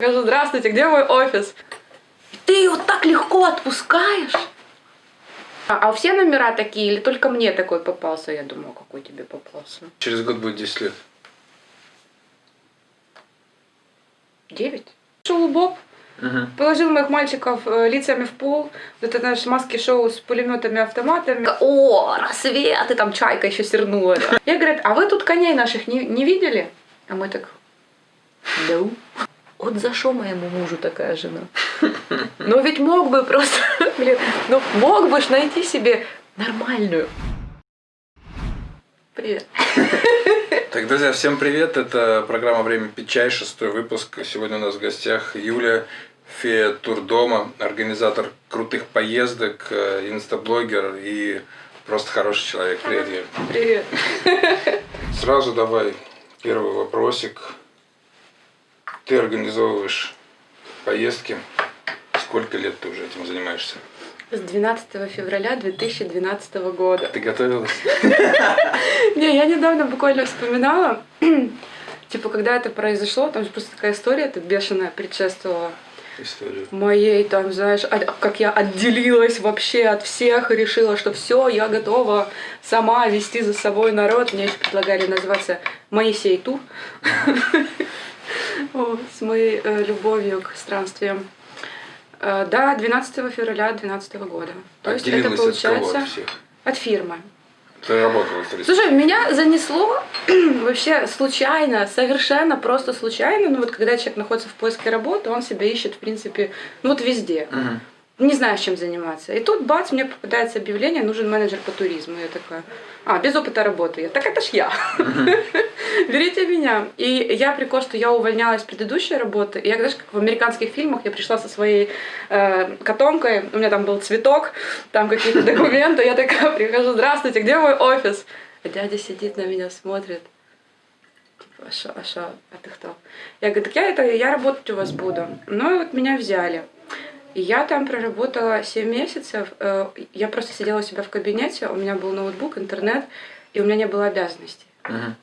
Скажу, здравствуйте, где мой офис? Ты ее так легко отпускаешь? А, а все номера такие или только мне такой попался? Я думаю, какой тебе попался? Через год будет 10 лет. Девять? Шел Боб, Угу. положил моих мальчиков э, лицами в пол, вот это наш маски-шоу с пулеметами, автоматами. О, рассвет, и там чайка еще сернула. да. Я говорю, а вы тут коней наших не, не видели? А мы так, да. Вот за что моему мужу такая жена? Ну ведь мог бы просто, блин, ну мог бы ж найти себе нормальную. Привет. Так, друзья, всем привет. Это программа «Время пить чай», шестой выпуск. Сегодня у нас в гостях Юля, фея турдома, организатор крутых поездок, э, инстаблогер и просто хороший человек. Привет, Юля. Привет. Сразу давай первый вопросик. Ты организовываешь поездки. Сколько лет ты уже этим занимаешься? С 12 февраля 2012 года. Ты готовилась? Не, я недавно буквально вспоминала, типа, когда это произошло, там же просто такая история, это бешеная предшествовала Историю. моей, там, знаешь, от- как я отделилась вообще от всех и решила, что все, я готова сама вести за собой народ. Мне еще предлагали называться Моисей Тур с моей э, любовью к странствиям. Э, Да, 12 февраля 2012 года. То есть это получается От фирмы. Ты работала в 30 Слушай, меня занесло вообще случайно, совершенно просто случайно. Ну вот когда человек находится в поиске работы, он себя ищет, в принципе, ну вот везде. Мгм. Не знаю, чем заниматься. И тут, бац, мне попадается объявление, нужен менеджер по туризму. Я такая, а, без опыта работы. Я, так это ж я. Берите меня. И я прикол, что я увольнялась с предыдущей работы. И я, знаешь, как в американских фильмах, я пришла со своей э, котомкой, у меня там был цветок, там какие-то документы. Я такая прихожу, здравствуйте, где мой офис? А дядя сидит на меня, смотрит. Типа, а шо, а шо, а ты кто? Я говорю, так я, это, я работать у вас буду. Ну и вот меня взяли. И я там проработала 7 месяцев. Э, Я просто сидела у себя в кабинете, у меня был ноутбук, интернет, и у меня не было обязанностей. Мгм.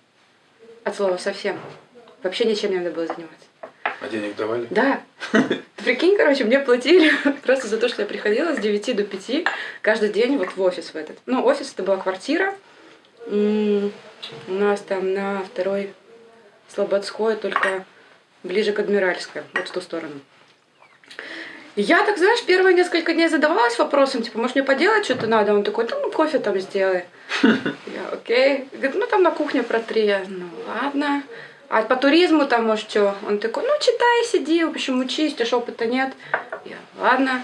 От слова совсем. Вообще ничем не надо было заниматься. А денег давали? Да. Ты прикинь, короче, мне платили просто за то, что я приходила с 9 до 5 каждый день вот в офис в этот. Ну, офис это была квартира. У нас там на второй Слободской, только ближе к Адмиральской, вот в ту сторону. И Я так, знаешь, первые несколько дней задавалась вопросом, типа, может, мне поделать что-то надо? Он такой, да ну кофе там сделай. Я, окей. Говорит, ну там на кухне протри. Я, Ну ладно. А по туризму там, может, что? Он такой, ну читай, сиди, в общем, учись, у тебя ж опыта нет. Я, ладно.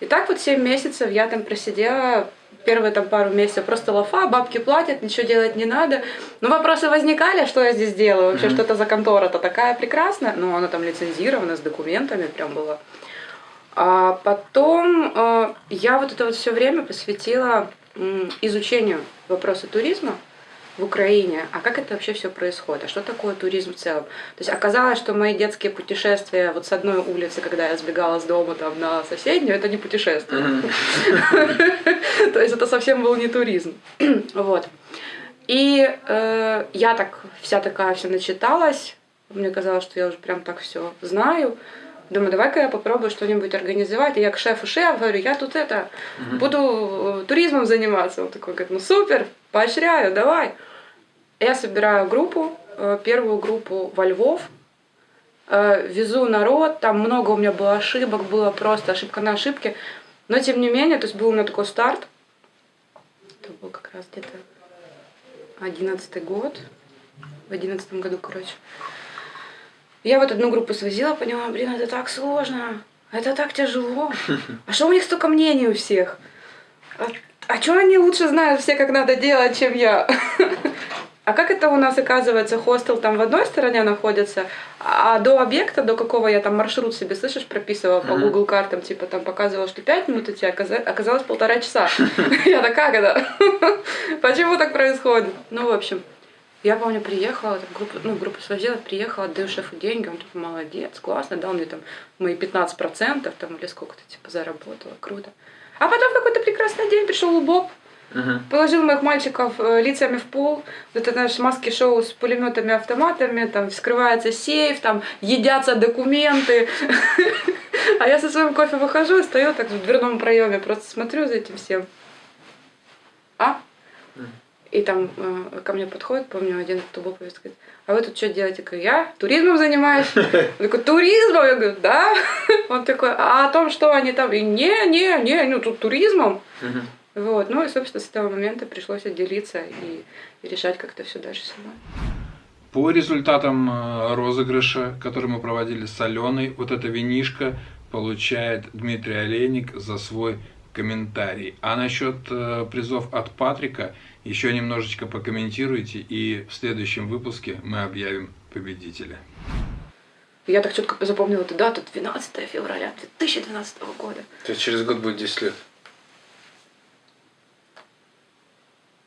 И так вот 7 месяцев я там просидела, первые там пару месяцев просто лафа, бабки платят, ничего делать не надо. Но вопросы возникали, что я здесь делаю, вообще, Мгм. что это за контора-то такая прекрасная. Ну, она там лицензирована, с документами прям была. А потом э, я вот это вот все время посвятила изучению вопроса туризма в Украине, а как это вообще все происходит, а что такое туризм в целом. То есть оказалось, что мои детские путешествия вот с одной улицы, когда я сбегала с дома там на соседнюю, это не путешествие. То есть это совсем был не туризм. Вот. И э, я так вся такая вся начиталась. Мне казалось, что я уже прям так все знаю. Думаю, давай-ка я попробую что-нибудь организовать. И я к шефу шеф говорю, я тут это, буду э, туризмом заниматься. Он такой говорит, ну супер, поощряю, давай. Я собираю группу, э, первую группу во Львов, э, везу народ, там много у меня было ошибок, было просто ошибка на ошибке. Но тем не менее, то есть был у меня такой старт. Это был как раз где-то одиннадцатый год. В одиннадцатом году, короче. Я вот одну группу свозила, поняла, блин, это так сложно, это так тяжело. А что у них столько мнений у всех? А, а что они лучше знают все, как надо делать, чем я? А как это у нас, оказывается, хостел там в одной стороне находится, а до объекта, до какого я там маршрут себе, слышишь, прописывала по. Google картам, типа там показывала, что 5 минут идти, а оказа- оказалось полтора часа. Я так, как это? Почему так происходит? Ну, в общем, я помню, приехала, там, группу, ну, группу свозила, приехала, отдаю шефу деньги, он типа, молодец, классно, дал мне там мои 15% там, или сколько-то, типа, заработала, круто. А потом в какой-то прекрасный день пришел Боб, Мгм. Положил моих мальчиков э, лицами в пол. Вот это наш маски-шоу с пулеметами, автоматами. Там вскрывается сейф, там едятся документы. А я со своим кофе выхожу и стою так в дверном проеме, просто смотрю за этим всем. А? И там э, ко мне подходит, помню, один тубоповец говорит, а вы тут что делаете? Я говорю, я туризмом занимаюсь. Он такой, туризмом? Я говорю, да. Он такой, а о том, что они там? И не, не, не, ну тут туризмом. Мгм. Вот, ну и, собственно, с этого момента пришлось отделиться и, и решать, как это все дальше самой. По результатам э, розыгрыша, который мы проводили с Аленой, вот эта винишка получает Дмитрий Олейник за свой комментарий. А насчет э, призов от Патрика еще немножечко покомментируйте, и в следующем выпуске мы объявим победителя. Я так четко запомнила эту дату, 12 февраля 2012 года. То есть через год будет 10 лет.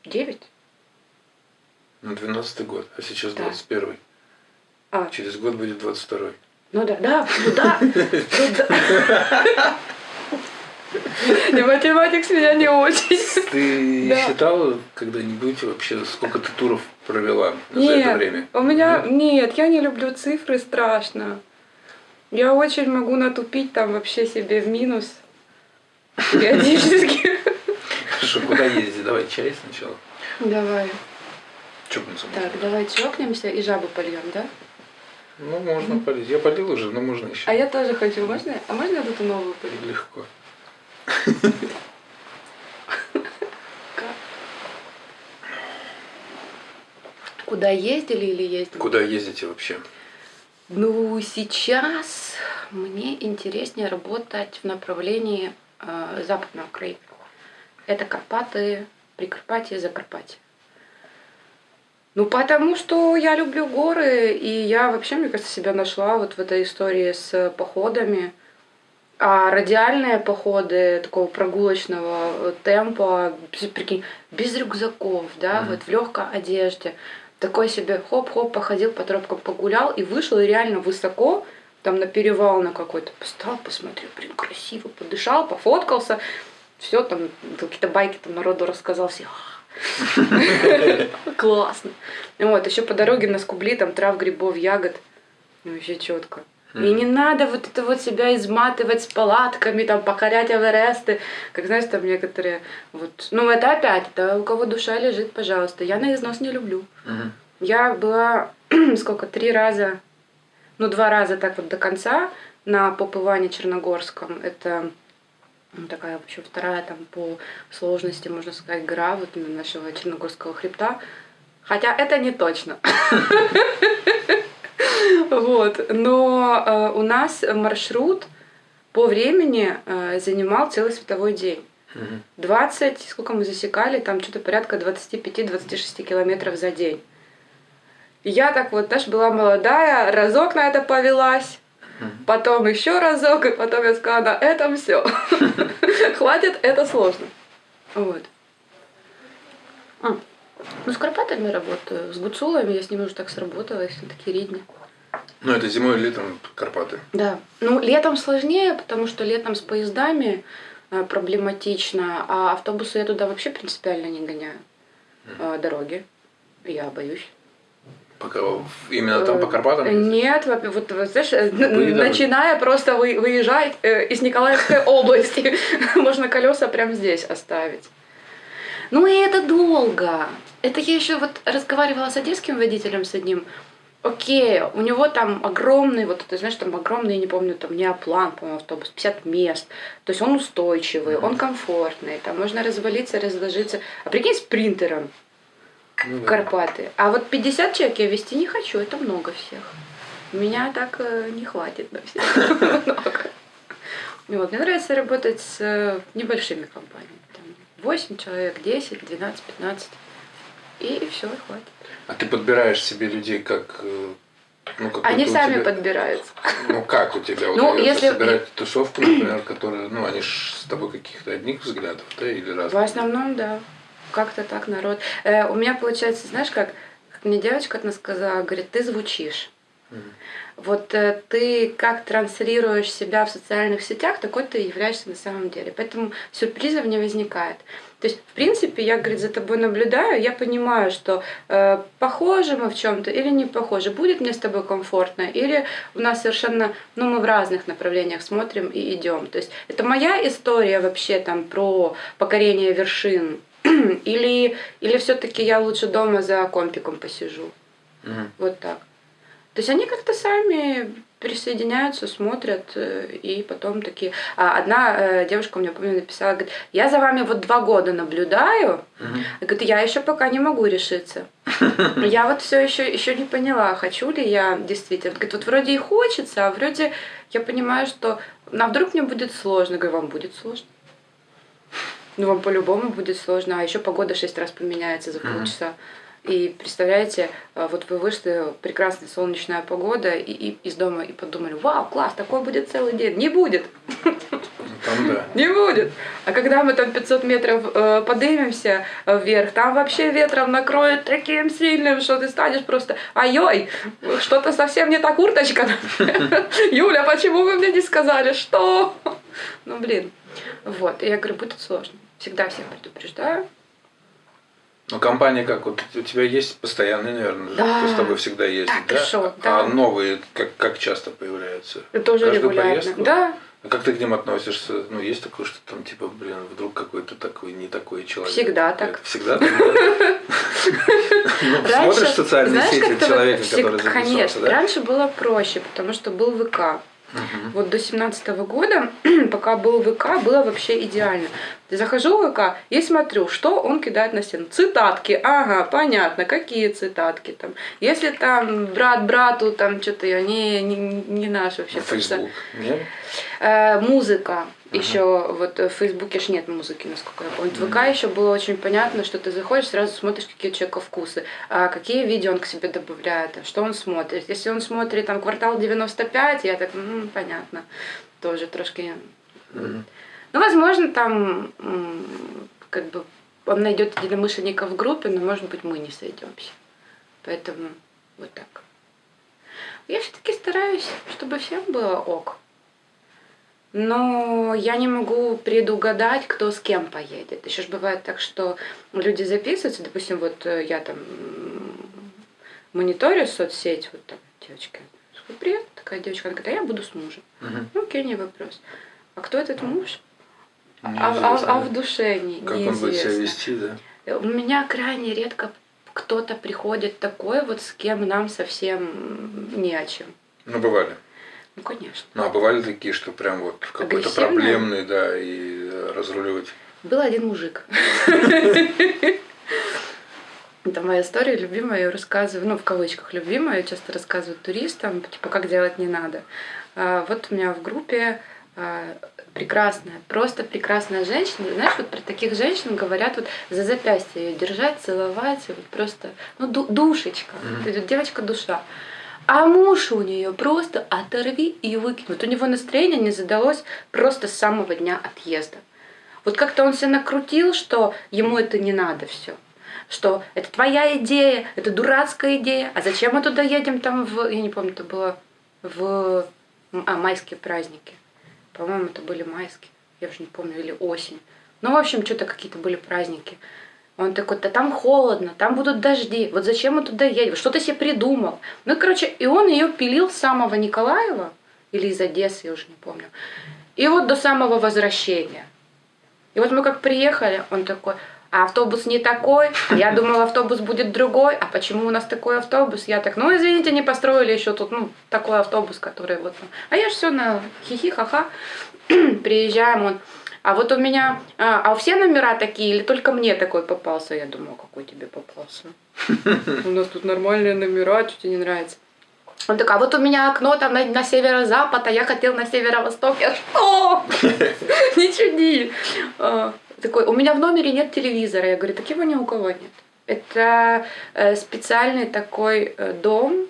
9? Ну, 12 год, а сейчас Да. 21 А, Через год будет 22 ну да, да, ну да, ну да. И математик с меня не очень. Ты Да. считала когда-нибудь вообще, сколько ты туров провела за это Нет, время? у меня, Нет? нет, я не люблю цифры, страшно. Я очень могу натупить там вообще себе в минус периодически. Хорошо, куда ездить? Давай чай сначала. Давай. Чокнуться. Так, давай чокнемся и жабу польем, да? Ну, можно полить. Я полил уже, но можно еще. А я тоже хочу. Можно? А можно я эту новую полью? Легко. Куда ездили или ездили? Куда ездите вообще? Ну, сейчас мне интереснее работать в направлении э, Западной Украины. Это Карпаты, Прикарпатье, Закарпатье. Ну, потому что я люблю горы, и я вообще, мне кажется, себя нашла вот в этой истории с походами. А радиальные походы такого прогулочного э, темпа, прикинь, без рюкзаков, да, Мгм. вот в легкой одежде. Такой себе хоп-хоп походил по тропкам, погулял и вышел и реально высоко, там на перевал на какой-то, встал, посмотрел, блин, красиво, подышал, пофоткался, все там, какие-то байки там народу рассказал, все, классно. Вот, еще по дороге на скубли, там трав, грибов, ягод, ну, вообще четко. И не надо вот это вот себя изматывать с палатками, там, покорять Эвересты. Как знаешь, там некоторые, вот, ну, это опять, это у кого душа лежит, пожалуйста. Я на износ не люблю. Мгм. Я была, сколько, три раза, ну, два раза так вот до конца на Попыване Черногорском. Это ну, такая вообще вторая там по сложности, можно сказать, гора вот нашего Черногорского хребта. Хотя это не точно. Вот. Но э, у нас маршрут по времени э, занимал целый световой день. Мгм. 20, сколько мы засекали, там что-то порядка 25-26 километров за день. И я так вот, знаешь, была молодая, разок на это повелась, потом еще разок, и потом я сказала, на этом все. Хватит, это сложно. Вот. А, Ну, с Карпатами работаю, с Гуцулами я с ними уже так сработалась, такие ридни. Ну, это зимой и летом Карпаты. Да. Ну, летом сложнее, потому что летом с поездами э, проблематично, а автобусы я туда вообще принципиально не гоняю. А, дороги. Я боюсь. Пока именно там по Карпатам? Э, ездите? Нет, во- вот, вот, знаешь, н- Выедали? начиная просто вы- выезжать из Николаевской области, можно колеса прямо здесь оставить. Ну и это долго. Это я еще вот разговаривала с одесским водителем с одним. Окей, у него там огромный, вот ты знаешь, там огромный, не помню, там неоплан, по-моему, автобус, 50 мест. То есть он устойчивый, он комфортный, там можно развалиться, разложиться. А прикинь, с принтером Ну в да. Карпаты. А вот 50 человек я вести не хочу, это много всех. Меня так э, не хватит на всех. Вот, мне нравится работать с э, небольшими компаниями. Там 8 человек, 10, 12, 15. И все, и хватит. А ты подбираешь себе людей как... э, Ну, Они сами тебя- подбираются. Ну, как у тебя Ну, если- собирать тусовку, например, которая... Ну, они ж с тобой каких-то одних взглядов, да, или разных? В основном, да. Как-то так народ. Э, у меня получается, знаешь, как, как мне девочка одна сказала, говорит, ты звучишь. Мгм. Вот э, ты как транслируешь себя в социальных сетях, такой ты являешься на самом деле. Поэтому сюрпризов не возникает. То есть, в принципе, я, говорит, за тобой наблюдаю, я понимаю, что э, похожи мы в чем-то или не похожи, будет мне с тобой комфортно, или у нас совершенно, ну, мы в разных направлениях смотрим и идем. То есть, это моя история вообще там про покорение вершин, или, или все-таки я лучше дома за компиком посижу. Угу. Вот так. То есть они как-то сами присоединяются, смотрят, э, и потом такие... А одна э, девушка мне, помню, написала, говорит, я за вами вот два года наблюдаю, Мгм. говорит, я еще пока не могу решиться. Я вот все еще, еще не поняла, хочу ли я действительно. Говорит, вот вроде и хочется, а вроде я понимаю, что а вдруг мне будет сложно. Говорю, вам будет сложно. Ну, вам по-любому будет сложно, а еще погода шесть раз поменяется за полчаса. И представляете, а, вот вы вышли, прекрасная солнечная погода, и, и из дома и подумали, вау, класс, такой будет целый день. Не будет, Там да. не будет. А когда мы там 500 метров э, поднимемся э, вверх, там вообще ветром накроет таким сильным, что ты станешь просто, ай-ой, что-то совсем не та курточка. Юля, почему вы мне не сказали, что? Ну, блин. Вот, и я говорю, будет сложно. Всегда всех предупреждаю. Ну, компания как? Вот у тебя есть постоянные, наверное, Да. кто с тобой всегда ездит, Да, ты да? шо, да. А новые как, как часто появляются? Тоже Каждую регулярно. поездку? Да, А как ты к ним относишься? Ну, есть такое, что там, типа, блин, вдруг какой-то такой, не такой человек. Всегда так. Всегда так? Ну, Смотришь социальные сети человека, который записался, Конечно, раньше было проще, потому что был ВК. Мгм. Вот до семнадцатого года, пока был ВК, было вообще идеально. Захожу в ВК и смотрю, что он кидает на стену. Цитатки, ага, понятно, какие цитатки там. Если там брат брату, там что-то, они не, не наш вообще. Фейсбук. Нет? Э, музыка. Ага. Еще вот в Фейсбуке ж нет музыки, насколько я помню. В ВК еще было очень понятно, что ты заходишь, сразу смотришь, какие у человека вкусы, а какие видео он к себе добавляет, а что он смотрит. Если он смотрит там квартал 95, я так, «М, понятно, тоже трошки. Мгм. Ну, возможно, там как бы он найдет единомышленников в группе, но, может быть, мы не сойдемся. Поэтому вот так. Я все-таки стараюсь, чтобы всем было ок. Но я не могу предугадать, кто с кем поедет. Еще ж бывает так, что люди записываются, допустим, вот э, я там мониторю соцсеть, вот там девочка, привет, такая девочка, она говорит, а я буду с мужем. Мгм. Ну, окей, не вопрос. А кто этот муж? А, а- Неизвестно. а в душе не, Как он будет себя неизвестно. вести, да? У меня крайне редко кто-то приходит такой, вот с кем нам совсем не о чем. Ну, бывали. Ну, конечно. Ну, а бывали такие, что прям вот какой-то проблемный, да, и э, разруливать. Был один мужик. Это моя история любимая, я рассказываю, ну, в кавычках любимая, я часто рассказываю туристам, типа, как делать не надо. А, Вот у меня в группе а, прекрасная, просто прекрасная женщина. Знаешь, вот про таких женщин говорят вот за запястье ее держать, целовать, вот просто, ну, ду- душечка, Мгм. То есть девочка душа. А муж у нее просто оторви и выкинь. Вот у него настроение не задалось просто с самого дня отъезда. Вот как-то он себя накрутил, что ему это не надо все. Что это твоя идея, это дурацкая идея. А зачем мы туда едем там в... Я не помню, это было в... А, майские праздники. По-моему, это были майские. Я уже не помню, или осень. Ну, в общем, что-то какие-то были праздники. Он такой, да там холодно, там будут дожди. Вот зачем мы туда едем? Что ты себе придумал? Ну, короче, и он ее пилил с самого Николаева, или из Одессы, я уже не помню. И вот до самого возвращения. И вот мы как приехали, он такой, а автобус не такой, я думала, автобус будет другой, а почему у нас такой автобус? Я так, ну извините, не построили еще тут, ну, такой автобус, который вот. там». А я же все на хихи, ха-ха. Приезжаем, он, а вот у меня, а, а все номера такие, или только мне такой попался? Я думаю, «А какой тебе попался? У нас тут нормальные номера, что тебе не нравится? Он такой, а вот у меня окно там на, на северо-запад, а я хотел на северо-восток. Я что? Не чуди. А, Такой, у меня в номере нет телевизора. Я говорю, так его ни у кого нет. Это э, специальный такой э, дом.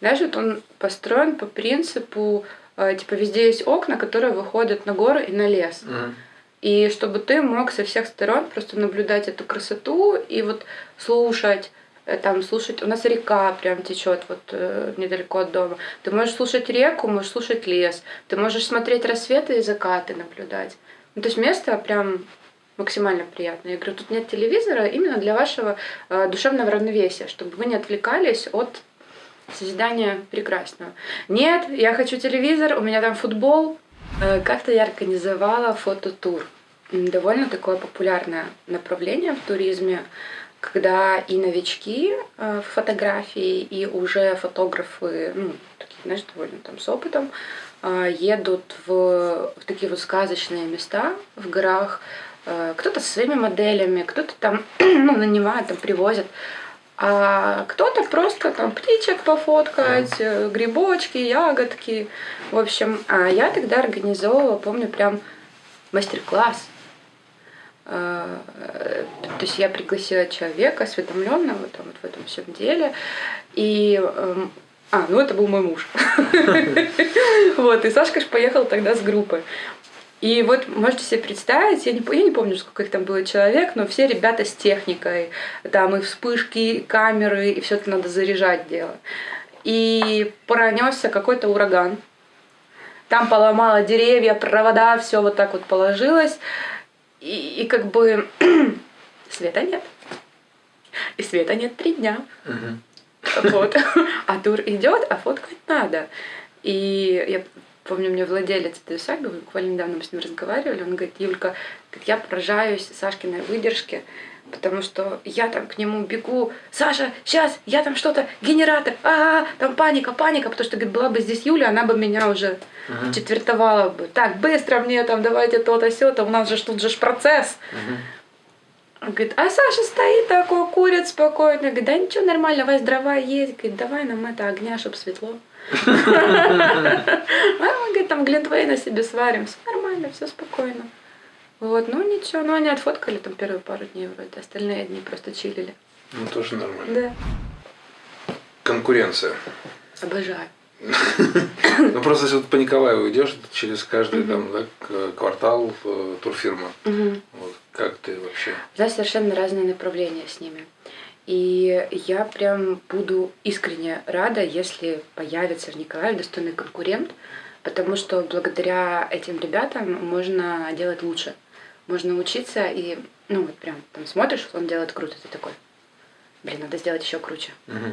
Знаешь, вот он построен по принципу, типа, везде есть окна, которые выходят на горы и на лес. Мгм. И чтобы ты мог со всех сторон просто наблюдать эту красоту и вот слушать э, там слушать, у нас река прям течет вот э, недалеко от дома. Ты можешь слушать реку, можешь слушать лес, ты можешь смотреть рассветы и закаты наблюдать. Ну, то есть место прям максимально приятное. Я говорю, тут нет телевизора именно для вашего э, душевного равновесия, чтобы вы не отвлекались от созидания прекрасного. Нет, я хочу телевизор, у меня там футбол. Э, как-то я организовала фототур. Довольно такое популярное направление в туризме, когда и новички э, в фотографии, и уже фотографы, ну, такие, знаешь, довольно там с опытом, э, едут в, в такие вот сказочные места в горах, кто-то со своими моделями, кто-то там ну, нанимает, там привозят а кто-то просто там птичек пофоткать, э, грибочки, ягодки. В общем, а я тогда организовывала, помню, прям мастер-класс. А, то есть я пригласила человека, осведомленного там, вот в этом всем деле. И эм, а, ну это был мой муж. Вот, и Сашка ж поехал тогда с группой. И вот можете себе представить, я не, я не помню, сколько их там было человек, но все ребята с техникой, там и вспышки, и камеры, и все это надо заряжать дело. И пронесся какой-то ураган. Там поломало деревья, провода, все вот так вот положилось. И, и как бы света нет. И света нет три дня. Угу. Вот. А тур идет, а фоткать надо. И я Помню, мне владелец этой усадьбы, буквально недавно мы с ним разговаривали, он говорит, Юлька, я поражаюсь Сашкиной выдержке, потому что я там к нему бегу, Саша, сейчас, я там что-то, генератор, а, -а, -а там паника, паника, потому что, говорит, была бы здесь Юля, она бы меня уже uh-huh. четвертовала бы. Так, быстро мне там, давайте то-то, сё-то, у нас же тут же процесс. Uh-huh. Он говорит, а Саша стоит такой, курит спокойно. Говорит, да ничего, нормально, у вас дрова есть. Говорит, давай нам это огня, чтобы светло. А мы, говорит, там Глинтвейна себе сварим. Все нормально, все спокойно. Вот, ну ничего, ну они отфоткали там первые пару дней вроде, остальные дни просто чилили. Ну тоже нормально. Да. Конкуренция. Обожаю. Ну просто если вот по Николаеву идешь через каждый там квартал э, турфирма. Как ты вообще? Да, совершенно разные направления с ними. И я прям буду искренне рада, если появится в Николаеве достойный конкурент, потому что благодаря этим ребятам можно делать лучше. Можно учиться и, ну вот прям там смотришь, он делает круто, ты такой, блин, надо сделать еще круче. Угу.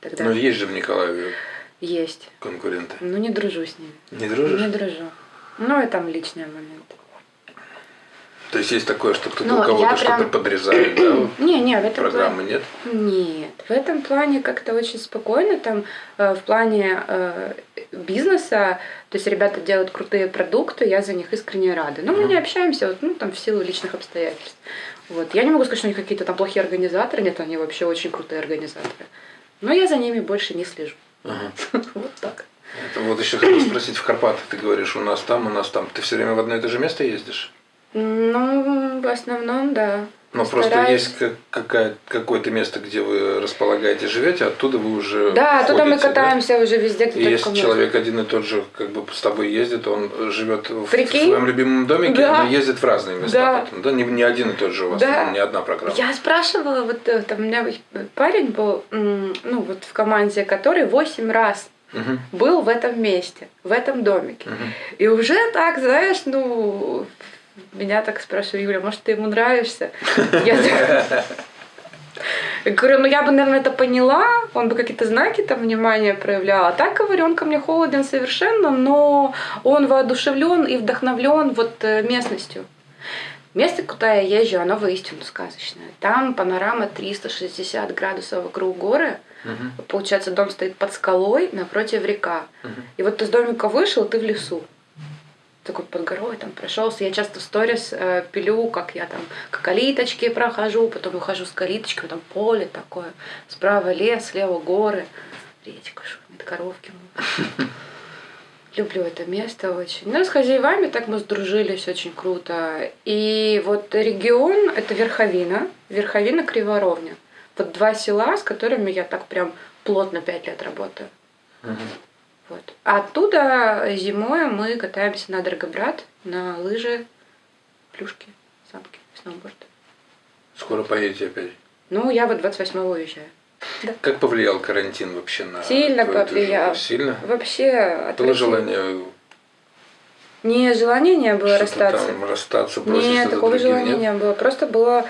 Тогда... Но есть же в Николаеве есть. Конкуренты. Ну не дружу с ними. Не дружишь? Не дружу. Ну и там личные моменты. То есть есть такое, что кто-то ну, у кого-то что-то прям... подрезает, да? Не, не, в этом Программы плане... нет? Нет. В этом плане как-то очень спокойно. Там э, в плане э, бизнеса, то есть ребята делают крутые продукты, я за них искренне рада. Но мы не общаемся, вот, ну, там, в силу личных обстоятельств. Вот. Я не могу сказать, что они какие-то там плохие организаторы, нет, они вообще очень крутые организаторы. Но я за ними больше не слежу. Ага. Вот так. Это вот еще хотел спросить, в Карпатах ты говоришь, у нас там, у нас там. Ты все время в одно и то же место ездишь? Ну, в основном, да. Но просто есть какая, какое-то место, где вы располагаете, живете, оттуда вы уже. Да, оттуда мы катаемся да? уже везде, где и Если человек один и тот же, как бы с тобой ездит, он живет в, в своем любимом домике, да. но ездит в разные места. Да. Потом, да? Не, не один и тот же у вас, да. не одна программа. Я спрашивала, вот э, там у меня парень был, ну вот в команде, который 8 раз угу. был в этом месте, в этом домике. Угу. И уже так, знаешь, ну меня так спрашивают, Юля, может, ты ему нравишься? Я говорю, ну я бы, наверное, это поняла, он бы какие-то знаки там внимания проявлял. А так, говорю, он ко мне холоден совершенно, но он воодушевлен и вдохновлен вот э, местностью. Место, куда я езжу, оно воистину сказочное. Там панорама 360 градусов вокруг горы. Угу. Получается, дом стоит под скалой, напротив река. Угу. И вот ты с домика вышел, ты в лесу такой под горой там прошелся. Я часто в сторис э, пилю, как я там к калиточке прохожу, потом ухожу с калиточки, там поле такое, справа лес, слева горы, речка шумит, коровки. Люблю это место очень. Ну, с хозяевами так мы сдружились очень круто. И вот регион — это Верховина, Верховина Криворовня. Вот два села, с которыми я так прям плотно пять лет работаю. Угу. Вот. Оттуда зимой мы катаемся на Драгобрат, на лыжи, плюшки, санки, сноуборд. Скоро поедете опять? Ну, я вот 28-го уезжаю. Да. Как повлиял карантин вообще на Сильно повлиял. движуху? Сильно? Вообще Было отвратительно. желание Не, желания не было расстаться. там расстаться, Нет, такого другим, желания нет? не было. Просто было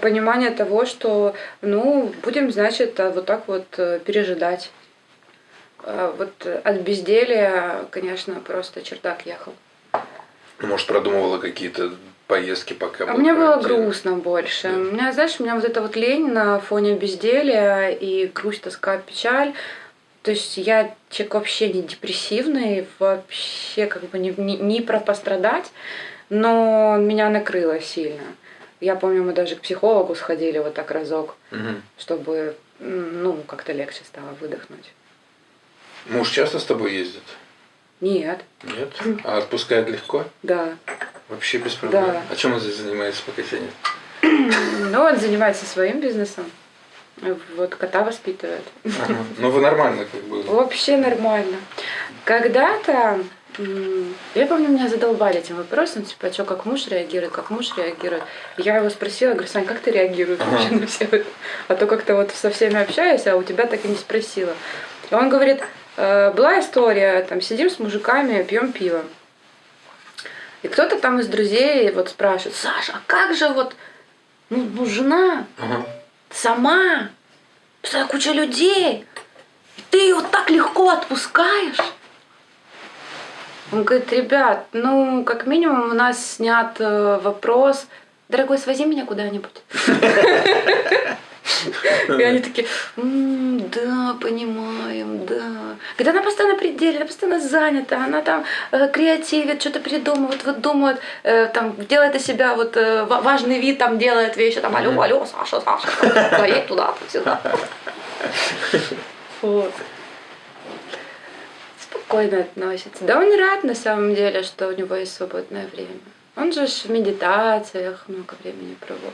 понимание того, что, ну, будем, значит, а, вот так вот э, пережидать. А Вот э, от безделия, конечно, просто чердак ехал. Ну, Может, продумывала какие-то поездки пока А мне было грустно больше. Да. У меня, знаешь, у меня вот эта вот лень на фоне безделия и грусть, тоска, печаль. То есть я человек вообще не депрессивный, вообще как бы не, не, не про пострадать, но меня накрыло сильно. Я помню, мы даже к психологу сходили вот так разок, Мгм. чтобы, ну, как-то легче стало выдохнуть. Муж часто с тобой ездит? Нет, Нет? А отпускает легко? да. Вообще без проблем? Да. А чем он здесь занимается, пока тебя нет? Ну, он занимается своим бизнесом. Вот кота воспитывает. Ага. Ну, вы нормально как бы. Вообще нормально. Когда-то, я помню, меня задолбали этим вопросом, типа, что, как муж реагирует, как муж реагирует. Я его спросила, говорю, Сань, как ты реагируешь Ага. вообще на все это? А то как-то вот со всеми общаюсь, а у тебя так и не спросила. И он говорит, «Э, была история, там, сидим с мужиками, пьем пиво. И кто-то там из друзей вот спрашивает, Саша, а как же вот, ну, ну, жена, Ага. сама, постоянно куча людей, и ты ее вот так легко отпускаешь. Он говорит, ребят, ну, как минимум у нас снят э, вопрос, дорогой, свози меня куда-нибудь. И они такие, «М, да, понимаем, да. Когда она постоянно пределе, она постоянно занята, она там э, креативит, что-то придумывает, выдумывает, э, там, делает из себя вот э, ва- важный вид, там, делает вещи, там, алло, алло, Саша, Саша, поедь туда, сюда. Вот. Спокойно относится. Да он рад на самом деле, что у него есть свободное время. Он же в медитациях много времени проводит.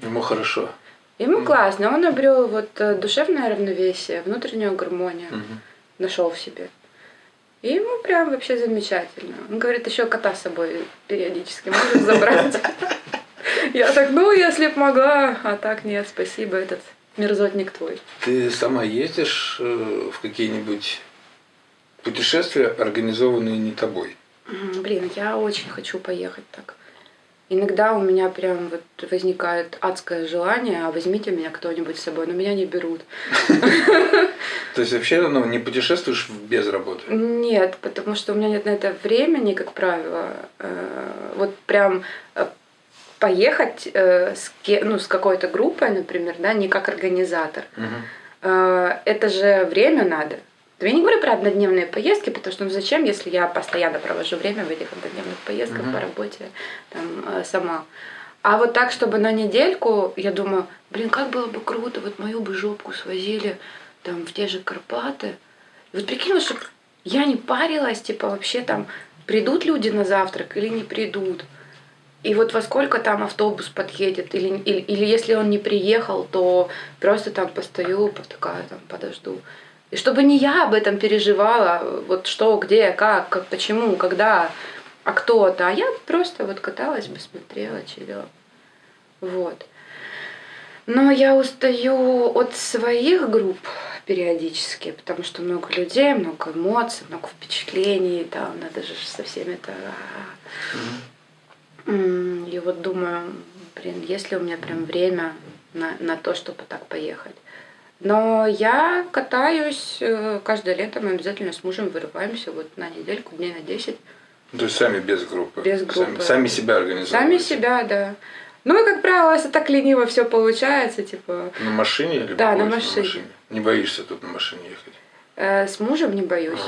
Ему хорошо. Ему классно, он обрел вот э, душевное равновесие, внутреннюю гармонию, Мгм. нашел в себе. И ему прям вообще замечательно. Он говорит, еще кота с собой периодически можешь забрать. Я так, ну, если б могла, а так нет, спасибо, этот мерзотник твой. Ты сама ездишь э, в какие-нибудь путешествия, организованные не тобой? Блин, я очень хочу поехать так. Иногда у меня прям вот возникает адское желание, а возьмите меня кто-нибудь с собой, но меня не берут. То есть вообще ну, не путешествуешь без работы? Нет, потому что у меня нет на это времени, как правило. Э, Вот прям э, поехать э, с, ну, с какой-то группой, например, да, не как организатор. Это же время надо. Я не говорю про однодневные поездки, потому что ну зачем, если я постоянно провожу время в этих однодневных поездках Мгм. по работе там, э, сама. А вот так, чтобы на недельку, я думаю, блин, как было бы круто, вот мою бы жопку свозили там в те же Карпаты. И вот прикинь, вот, чтоб я не парилась, типа вообще там придут люди на завтрак или не придут. И вот во сколько там автобус подъедет, или, или, или если он не приехал, то просто там постою, по- такая там подожду. И чтобы не я об этом переживала, вот что, где, как, как почему, когда, а кто-то, а я просто вот каталась бы, смотрела, чилила. Вот. Но я устаю от своих групп периодически, потому что много людей, много эмоций, много впечатлений, там надо же со всеми это... М, И вот думаю, блин, есть ли у меня прям время на, на то, чтобы так поехать. Но я катаюсь э, каждое лето, мы обязательно с мужем вырываемся вот на недельку, дней на 10. То есть сами без группы? Без Сами, группы. сами себя организовываете? Сами себя, да. Ну и, как правило, если так лениво все получается, типа, На машине или Да, на поезде машине. Не боишься тут на машине ехать? э, с мужем не боюсь,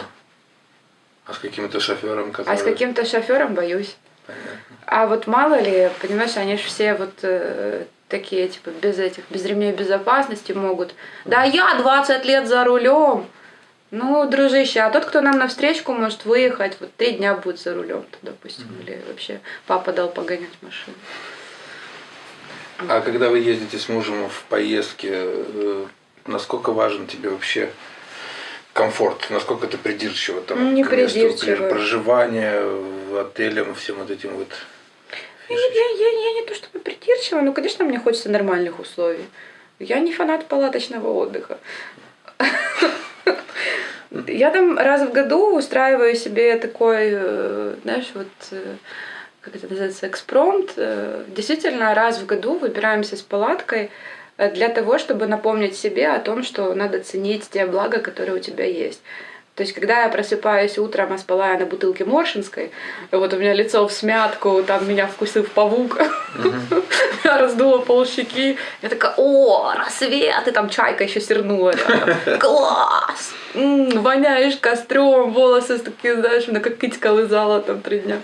А с каким-то шофером, который... а с каким-то шофером боюсь. Понятно. А вот мало ли, понимаешь, они же все вот э, такие, типа, без этих, без ремней безопасности могут. Да я 20 лет за рулем. Ну, дружище, а тот, кто нам на встречку может выехать, вот три дня будет за рулем, допустим, или вообще папа дал погонять машину. А когда вы ездите с мужем в поездке, э, насколько важен тебе вообще комфорт? Насколько ты придирчива там Не придирчива. проживания, в отелям, всем вот этим вот? Я, я, я, я не то чтобы придирчива, но, конечно, мне хочется нормальных условий. Я не фанат палаточного отдыха. Я там раз в году устраиваю себе такой, э, знаешь, вот э, как это называется, экспромт. Э, действительно, раз в году выбираемся с палаткой для того, чтобы напомнить себе о том, что надо ценить те блага, которые у тебя есть. То есть, когда я просыпаюсь утром, а спала я на бутылке Моршинской, вот у меня лицо в смятку, там меня вкусил павук, я раздула полщеки, я такая, о, рассвет, и там чайка еще сернула класс, воняешь костром, волосы такие, знаешь, на как китька лызала там три дня.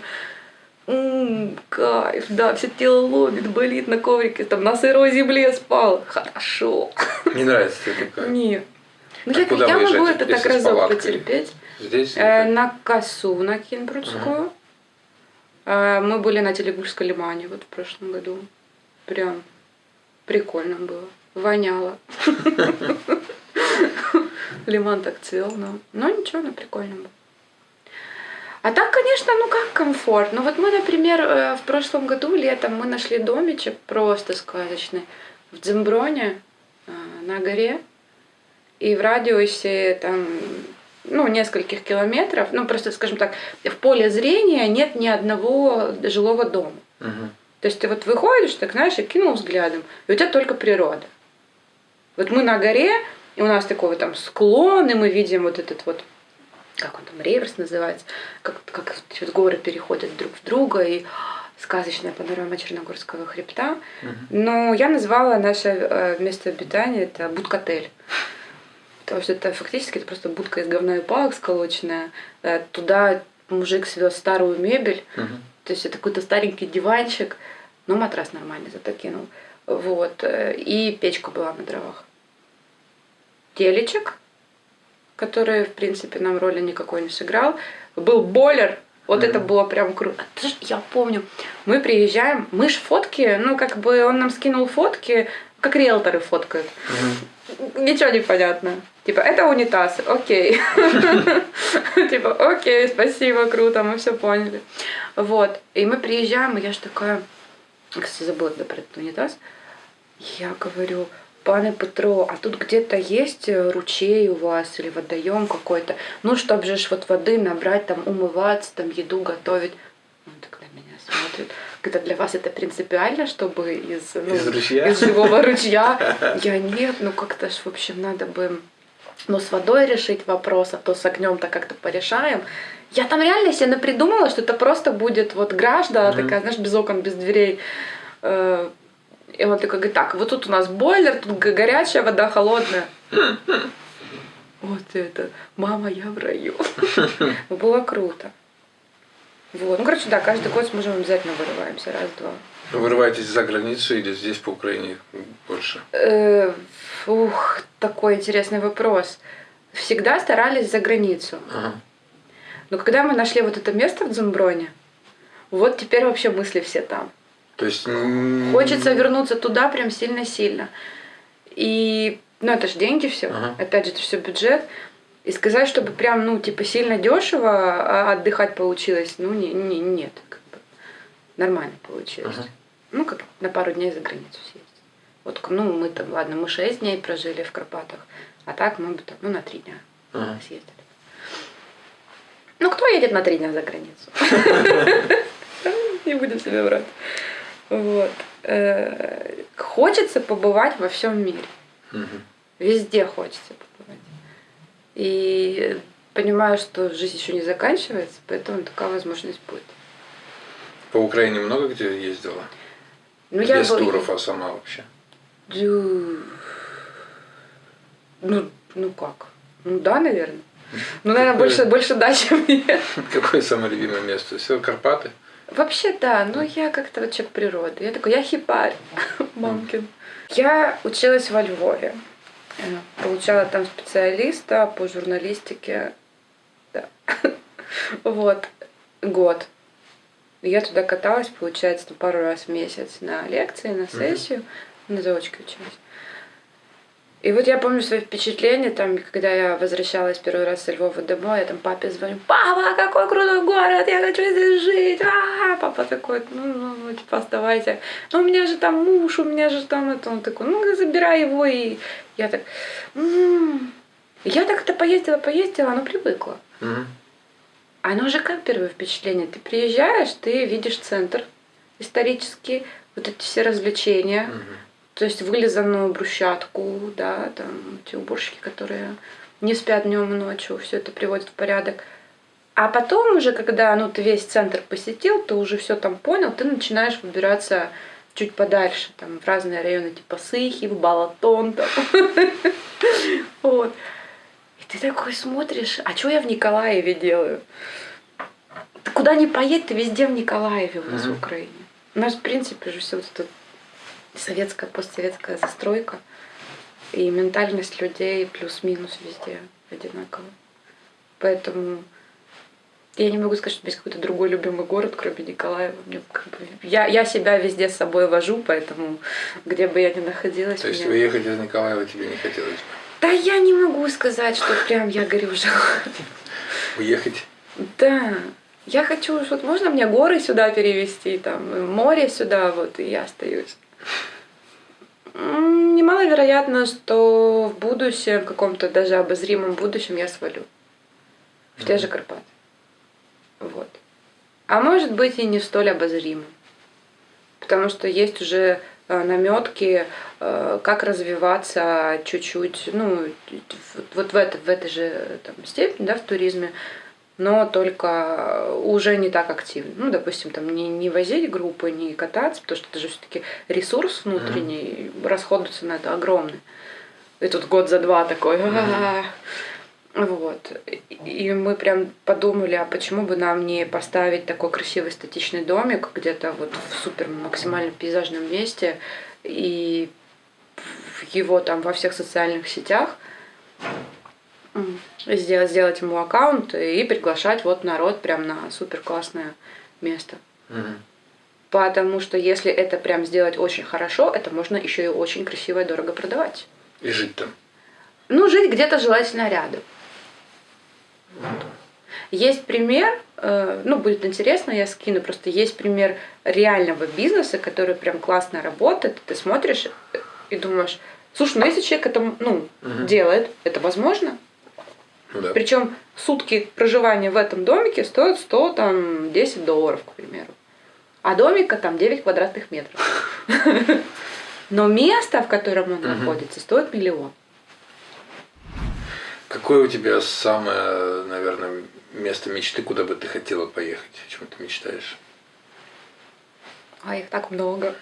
Кайф, да, все тело ломит, болит на коврике, там на сырой земле спал. Хорошо. Не нравится тебе такое? Нет. Ну, а я, я могу это так разок потерпеть. Здесь? Э, на косу на Кинбрудскую. Угу. Э, мы были на Телегушской лимане вот в прошлом году. Прям прикольно было. Воняло. Лиман так цвел, но, но ничего, но прикольно было. А так, конечно, ну как комфорт. Ну вот мы, например, э, в прошлом году летом мы нашли домичек просто сказочный в Дзимброне э, на горе и в радиусе там, ну, нескольких километров, ну, просто, скажем так, в поле зрения нет ни одного жилого дома. Угу. То есть ты вот выходишь, так знаешь, и кинул взглядом, и у тебя только природа. Вот мы на горе, и у нас такой вот там склон, и мы видим вот этот вот, как он там, реверс называется, как, как вот горы переходят друг в друга, и сказочная панорама Черногорского хребта. Угу. Но я назвала наше э, место обитания это Будкотель. Потому что это фактически это просто будка из говна и палок сколоченная. Э, туда мужик свез старую мебель. Угу. То есть это какой-то старенький диванчик. Но матрас нормальный зато кинул. Вот. Э, и печка была на дровах. Телечек, который, в принципе, нам роли никакой не сыграл. Был бойлер, вот mm-hmm. это было прям круто. Я помню, мы приезжаем, мы ж фотки, ну, как бы он нам скинул фотки, как риэлторы фоткают. Mm-hmm. Ничего не понятно. Типа, это унитаз, окей. Типа, окей, спасибо, круто, мы все поняли. Вот. И мы приезжаем, и я же такая, кстати, забыла про этот унитаз. Я говорю, пане Петро, а тут где-то есть ручей у вас или водоем какой-то? Ну, чтобы же вот воды набрать, там умываться, там еду готовить. Он так на меня смотрит. Это для вас это принципиально, чтобы из, ну, из, ручья? из живого ручья? Я нет, ну как-то ж, в общем, надо бы ну, с водой решить вопрос, а то с огнем-то как-то порешаем. Я там реально себе напридумала, что это просто будет вот гражда, mm-hmm. такая, знаешь, без окон, без дверей. Э, и он такой говорит, так, вот тут у нас бойлер, тут горячая вода, холодная. Вот это, мама, я в раю. Было круто. Вот. Ну, короче, да, каждый год с мужем обязательно вырываемся, раз-два. Вы вырываетесь за границу или здесь по Украине больше? Ух, такой интересный вопрос. Всегда старались за границу. Ага. Но когда мы нашли вот это место в Дзумброне, вот теперь вообще мысли все там. То есть... Хочется вернуться туда прям сильно-сильно. И, ну, это же деньги все. Ага. Опять же, это все бюджет. И сказать, чтобы прям, ну, типа, сильно дешево а отдыхать получилось, ну, не, не, нет. Как бы. Нормально получилось. Ага. Ну, как на пару дней за границу съездить. Вот, ну, мы там, ладно, мы шесть дней прожили в Карпатах, а так мы бы там, ну, на три дня ага. съездили. Ну, кто едет на три дня за границу? Не будем себе врать. Вот. Э, хочется побывать во всем мире. Везде хочется побывать. И понимаю, что жизнь еще не заканчивается, поэтому такая возможность будет. По Украине много где ездила? Ну, я Без был... туров, а сама вообще? Ну, ну как? Ну да, наверное. Ну, наверное, Какое... больше, больше да, чем нет. Какое самое любимое место? Все Карпаты? Вообще, да. Ну, я как-то вот человек природы. Я такой, я хипарь, мамкин. Я училась во Львове. Получала там специалиста по журналистике. Да. Вот. Год. Я туда каталась, получается, пару раз в месяц на лекции, на сессию. Mm-hmm. На заочке училась. И вот я помню свои впечатления, там, когда я возвращалась первый раз со Львова домой, я там папе звоню, папа, какой крутой город, я хочу здесь жить, а, папа такой, ну, ну, ну, типа, оставайся, ну, у меня же там муж, у меня же там это, он такой, ну, забирай его, и я так, м-м-м. я так-то поездила, поездила, оно привыкла. Мгм. Оно же как первое впечатление, ты приезжаешь, ты видишь центр исторический, вот эти все развлечения, Мгм. То есть вылизанную брусчатку, да, там эти уборщики, которые не спят днем и ночью, все это приводит в порядок. А потом уже, когда ну, ты весь центр посетил, ты уже все там понял, ты начинаешь выбираться чуть подальше, там, в разные районы, типа Сыхи, в Балатон, там. Вот. И ты такой смотришь, а что я в Николаеве делаю? Ты куда ни поедь, ты везде в Николаеве у нас в. Украине. У нас, в принципе, же все вот это советская, постсоветская застройка. И ментальность людей плюс-минус везде одинакова. Поэтому я не могу сказать, что есть какой-то другой любимый город, кроме Николаева. Мне как бы, я, я себя везде с собой вожу, поэтому где бы я ни находилась... То есть мне- уехать из Николаева тебе не хотелось бы? Да я не могу сказать, что прям я горю желанием. Уехать? Да. Я хочу, вот можно мне горы сюда перевести, там, море сюда, вот, и я остаюсь. Немаловероятно, что в будущем, в каком-то даже обозримом будущем я свалю. В те же Карпаты. Вот. А может быть и не столь обозримым. Потому что есть уже наметки, как развиваться чуть-чуть, ну, вот- вот в, это, в этой же там, степени, да, в туризме, но только уже не так активно. Ну, допустим, там не, не возить группы, не кататься, потому что это же все-таки ресурс внутренний, расходуется на это огромный. И тут год за два такой. Вот. И- мы прям подумали, а почему бы нам не поставить такой красивый статичный домик где-то вот в супер максимально пейзажном месте и его там во всех социальных сетях сделать, сделать ему аккаунт и приглашать вот народ прям на супер классное место. Мгм. Потому что если это прям сделать очень хорошо, это можно еще и очень красиво и дорого продавать. И жить там. Ну, жить где-то желательно рядом. Вот. Есть пример, э, ну, будет интересно, я скину, просто есть пример реального бизнеса, который прям классно работает. Ты смотришь и думаешь, слушай, ну если человек это ну, Мгм. делает, это возможно. Ну да. Причем сутки проживания в этом домике стоят 100, там, 10 долларов, к примеру. А домика там 9 квадратных метров. Но место, в котором он находится, стоит миллион. Какое у тебя самое, наверное, место мечты, куда бы ты хотела поехать? О чем ты мечтаешь? А их так много.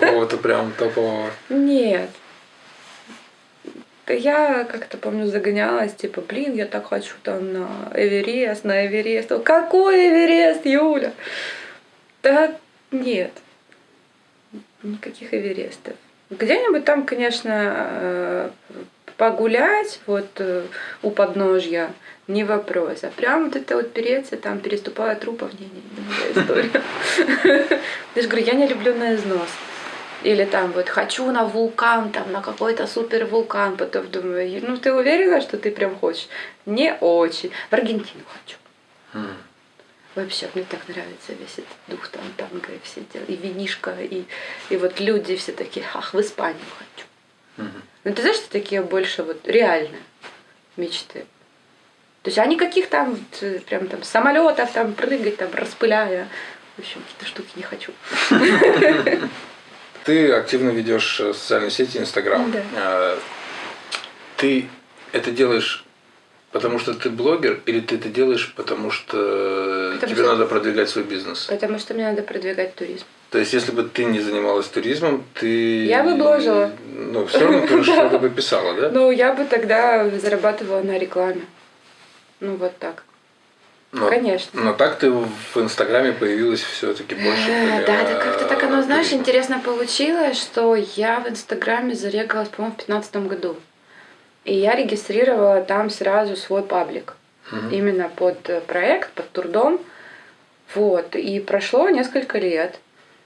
Какого-то прям топового. Нет. Да я как-то, помню, загонялась, типа, блин, я так хочу там на Эверест, на Эверест. Какой Эверест, Юля? Да нет. Никаких Эверестов. Где-нибудь там, конечно, э, погулять, вот э, у подножья, не вопрос. А прям вот это вот переться, там, переступая трупов, не, не, не моя история. Я же говорю, я не люблю на износ. Или там вот хочу на вулкан, там на какой-то супер вулкан, потом думаю, ну ты уверена, что ты прям хочешь? Не очень. В Аргентину хочу. М. Вообще, мне так нравится весь этот дух там танго и все дела, и винишка, и, и вот люди все такие, ах, в Испанию хочу. Мгм. Ну ты знаешь, что такие больше вот реальные мечты. То есть, а никаких там э, прям там самолетов там прыгать, там распыляя. В общем, какие-то штуки не хочу. Ты активно ведешь э, социальные сети, Инстаграм. Да. А, Ты это делаешь потому что ты блогер, или ты это делаешь потому что Потому тебе что- надо продвигать свой бизнес? Потому что мне надо продвигать туризм. То есть, если бы ты не занималась туризмом, ты... Я бы бложила. Ну, все равно ты что-то бы писала, да? Ну, я бы тогда зарабатывала на рекламе. Ну, вот так. Но- Конечно. Но так ты в Инстаграме появилась все-таки больше. Э, для Да, да, как-то так оно, знаешь, туризма. интересно получилось, что я в Инстаграме зарегалась, по-моему, в 2015 году. И я регистрировала там сразу свой паблик. Мгм. Именно под э, проект, под турдом. Вот. И прошло несколько лет.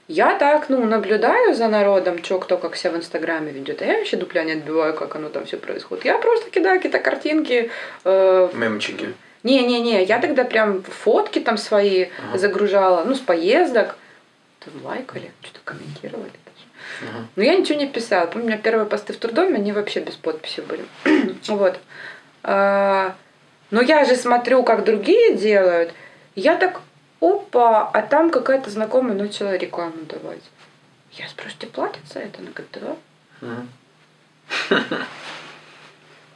Я так, ну, наблюдаю за народом, что кто как себя в Инстаграме ведет. А я вообще дупля не отбиваю, как оно там все происходит. Я просто кидаю какие-то картинки. Э, Мемчики. Не-не-не, я тогда прям фотки там свои Ага. загружала, ну, с поездок. Там лайкали, что-то комментировали даже. Ага. Но я ничего не писала. Помню, у меня первые посты в трудоме, они вообще без подписи были. вот. А, но я же смотрю, как другие делают. Я так, опа, а там какая-то знакомая начала рекламу давать. Я спрашиваю, тебе платят за это? Она говорит, да. Мгм.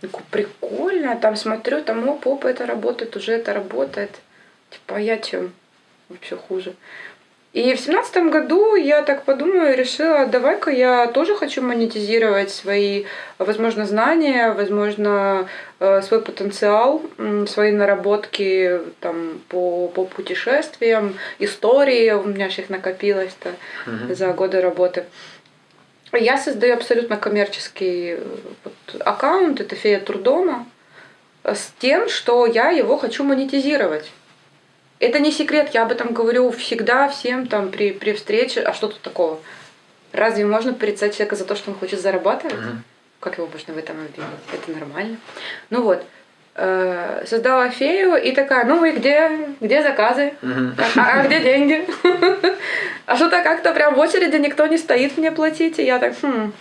Говорю, прикольно, там смотрю, там оп, оп, это работает, уже это работает. Типа, а я чем? Вообще хуже. И в семнадцатом году я так подумала и решила, давай-ка я тоже хочу монетизировать свои, возможно, знания, возможно, э, свой потенциал, свои наработки там, по, по путешествиям, истории, у меня же их накопилось-то Мгм. за годы работы. Я создаю абсолютно коммерческий э, вот, аккаунт, это фея Турдома, э, с тем, что я его хочу монетизировать. Это не секрет, я об этом говорю всегда всем там при, при встрече. А что тут такого? Разве можно порицать человека за то, что он хочет зарабатывать? Мгм. Как его можно в этом обвинить? Это нормально. Ну вот, э, создала фею и такая, ну и где, где заказы? Мгм. А, а где деньги? А что-то как-то прям в очереди никто не стоит мне платить. И я так, хм,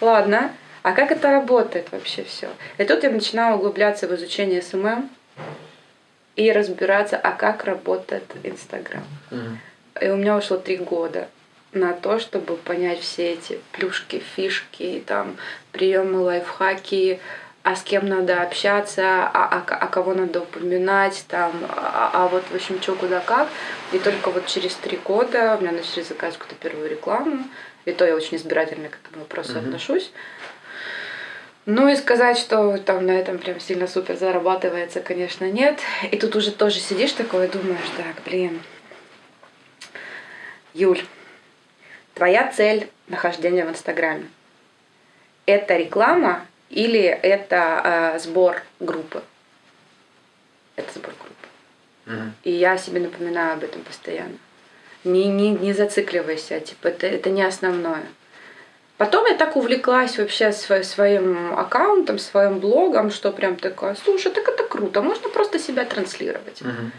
ладно. А как это работает вообще все? И тут я начинаю углубляться в изучение SMM и разбираться, а как работает Инстаграм. И у меня ушло три года на то, чтобы понять все эти плюшки, фишки, там, приемы, лайфхаки, а с кем надо общаться, а, а, а кого надо упоминать, там, а, а вот, в общем, что, куда, как. И только вот через три года у меня начали заказывать какую-то первую рекламу. И то я очень избирательно к этому вопросу Мгм. отношусь. Ну и сказать, что там на этом прям сильно супер зарабатывается, конечно, нет. И тут уже тоже сидишь такой и думаешь, так, блин, Юль, твоя цель нахождения в Инстаграме – это реклама или это э, сбор группы? Это сбор группы. Мгм. И я себе напоминаю об этом постоянно. Не, не, не зацикливайся, типа, это, это не основное. Потом я так увлеклась вообще сво- своим аккаунтом, своим блогом, что прям такая, слушай, так это круто, можно просто себя транслировать. Мгм.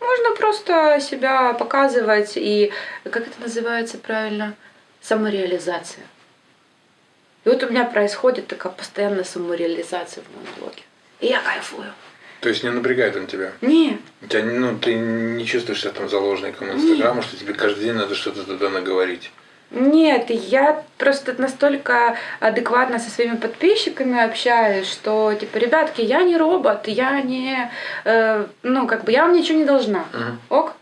Можно просто себя показывать и, как это называется правильно, самореализация. И вот у меня происходит такая постоянная самореализация в моем блоге. И я кайфую. То есть не напрягает он тебя? Не, У тебя, ну, ты не чувствуешь себя там заложником Инстаграма, что тебе каждый день надо что-то туда наговорить? Нет, я просто настолько адекватно со своими подписчиками общаюсь, что типа, ребятки, я не робот, я не, э, ну как бы я вам ничего не должна. Мгм. Ок?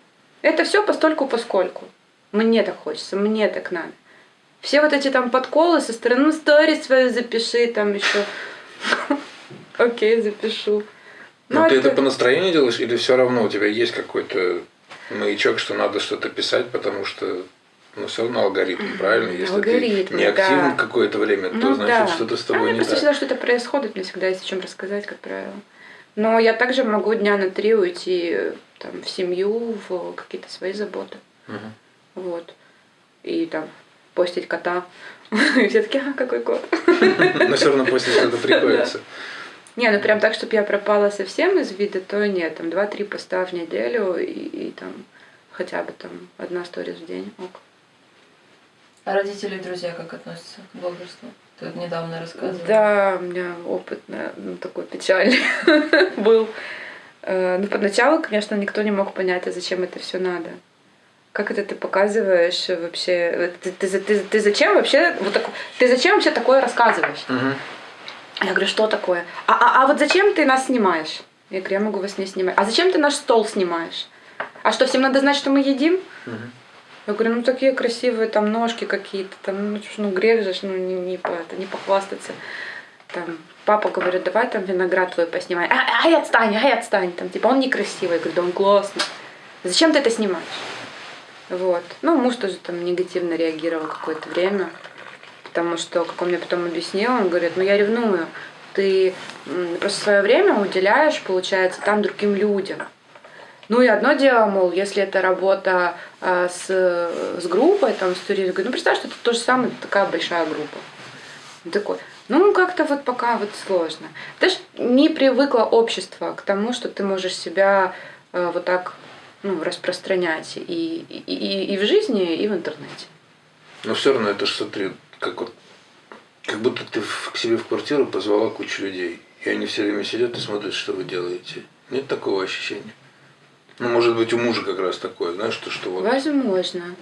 Это все постольку поскольку. Мне так хочется, мне так надо. Все вот эти там подколы со стороны, ну, сторис свою запиши, там еще. Окей, запишу. Ну, ты это- по настроению делаешь или все равно у тебя есть какой-то маячок, что надо что-то писать, потому что ну, все равно алгоритм, правильно? Если Алгоритмы, ты не активен да. какое-то время, то Ну значит да. что-то с А тобой мне не просто так. всегда что-то происходит, мне всегда есть о чем рассказать, как правило. Но я также могу дня на три уйти там, в семью, в какие-то свои заботы. Мгм. Вот. И там постить кота. И все таки а, какой кот? Но все равно после что-то приходится. Не, ну прям так, чтобы я пропала совсем из вида, то нет. Там два-три поста в неделю и, и там хотя бы там одна сторис в день. Ок. А родители и друзья как относятся к блогерству? Ты вот недавно рассказывала. Да, у меня опыт на- ну, такой печальный был. Э, Ну, поначалу, конечно, никто не мог понять, а зачем это все надо. Как это ты показываешь вообще? Ты, ты, ты, ты зачем вообще вот так, ты зачем вообще такое рассказываешь? Мгм. Я говорю, что такое? А, а, а вот зачем ты нас снимаешь? Я говорю, я могу вас не снимать. А зачем ты наш стол снимаешь? А что, всем надо знать, что мы едим? Мгм. Я говорю, ну такие красивые там ножки какие-то, там, ну, ну грех же, ну не, не, это, не похвастаться. Там, папа говорит, давай там виноград твой поснимай. А, ай, отстань, ай, отстань. Там, типа, он некрасивый. Я говорю, да он классный. Зачем ты это снимаешь? Вот. Ну, муж тоже там негативно реагировал какое-то время. Потому что, как он мне потом объяснил, он говорит, ну я ревную. Ты просто свое время уделяешь, получается, там другим людям. Ну и одно дело, мол, если это работа а, с, с группой, там, с туристом, ну представь, что это то же самое, такая большая группа. Он такой, ну как-то вот пока вот сложно. Ты ж не привыкла общество к тому, что ты можешь себя а, вот так ну, распространять и, и, и, и в жизни, и в интернете. Но все равно это ж смотри, как вот как будто ты в- к себе в квартиру позвала кучу людей. И они все время сидят и смотрят, что вы делаете. Нет такого ощущения? Ну, может быть, у мужа как раз такое, знаешь, то, что вот Возможно.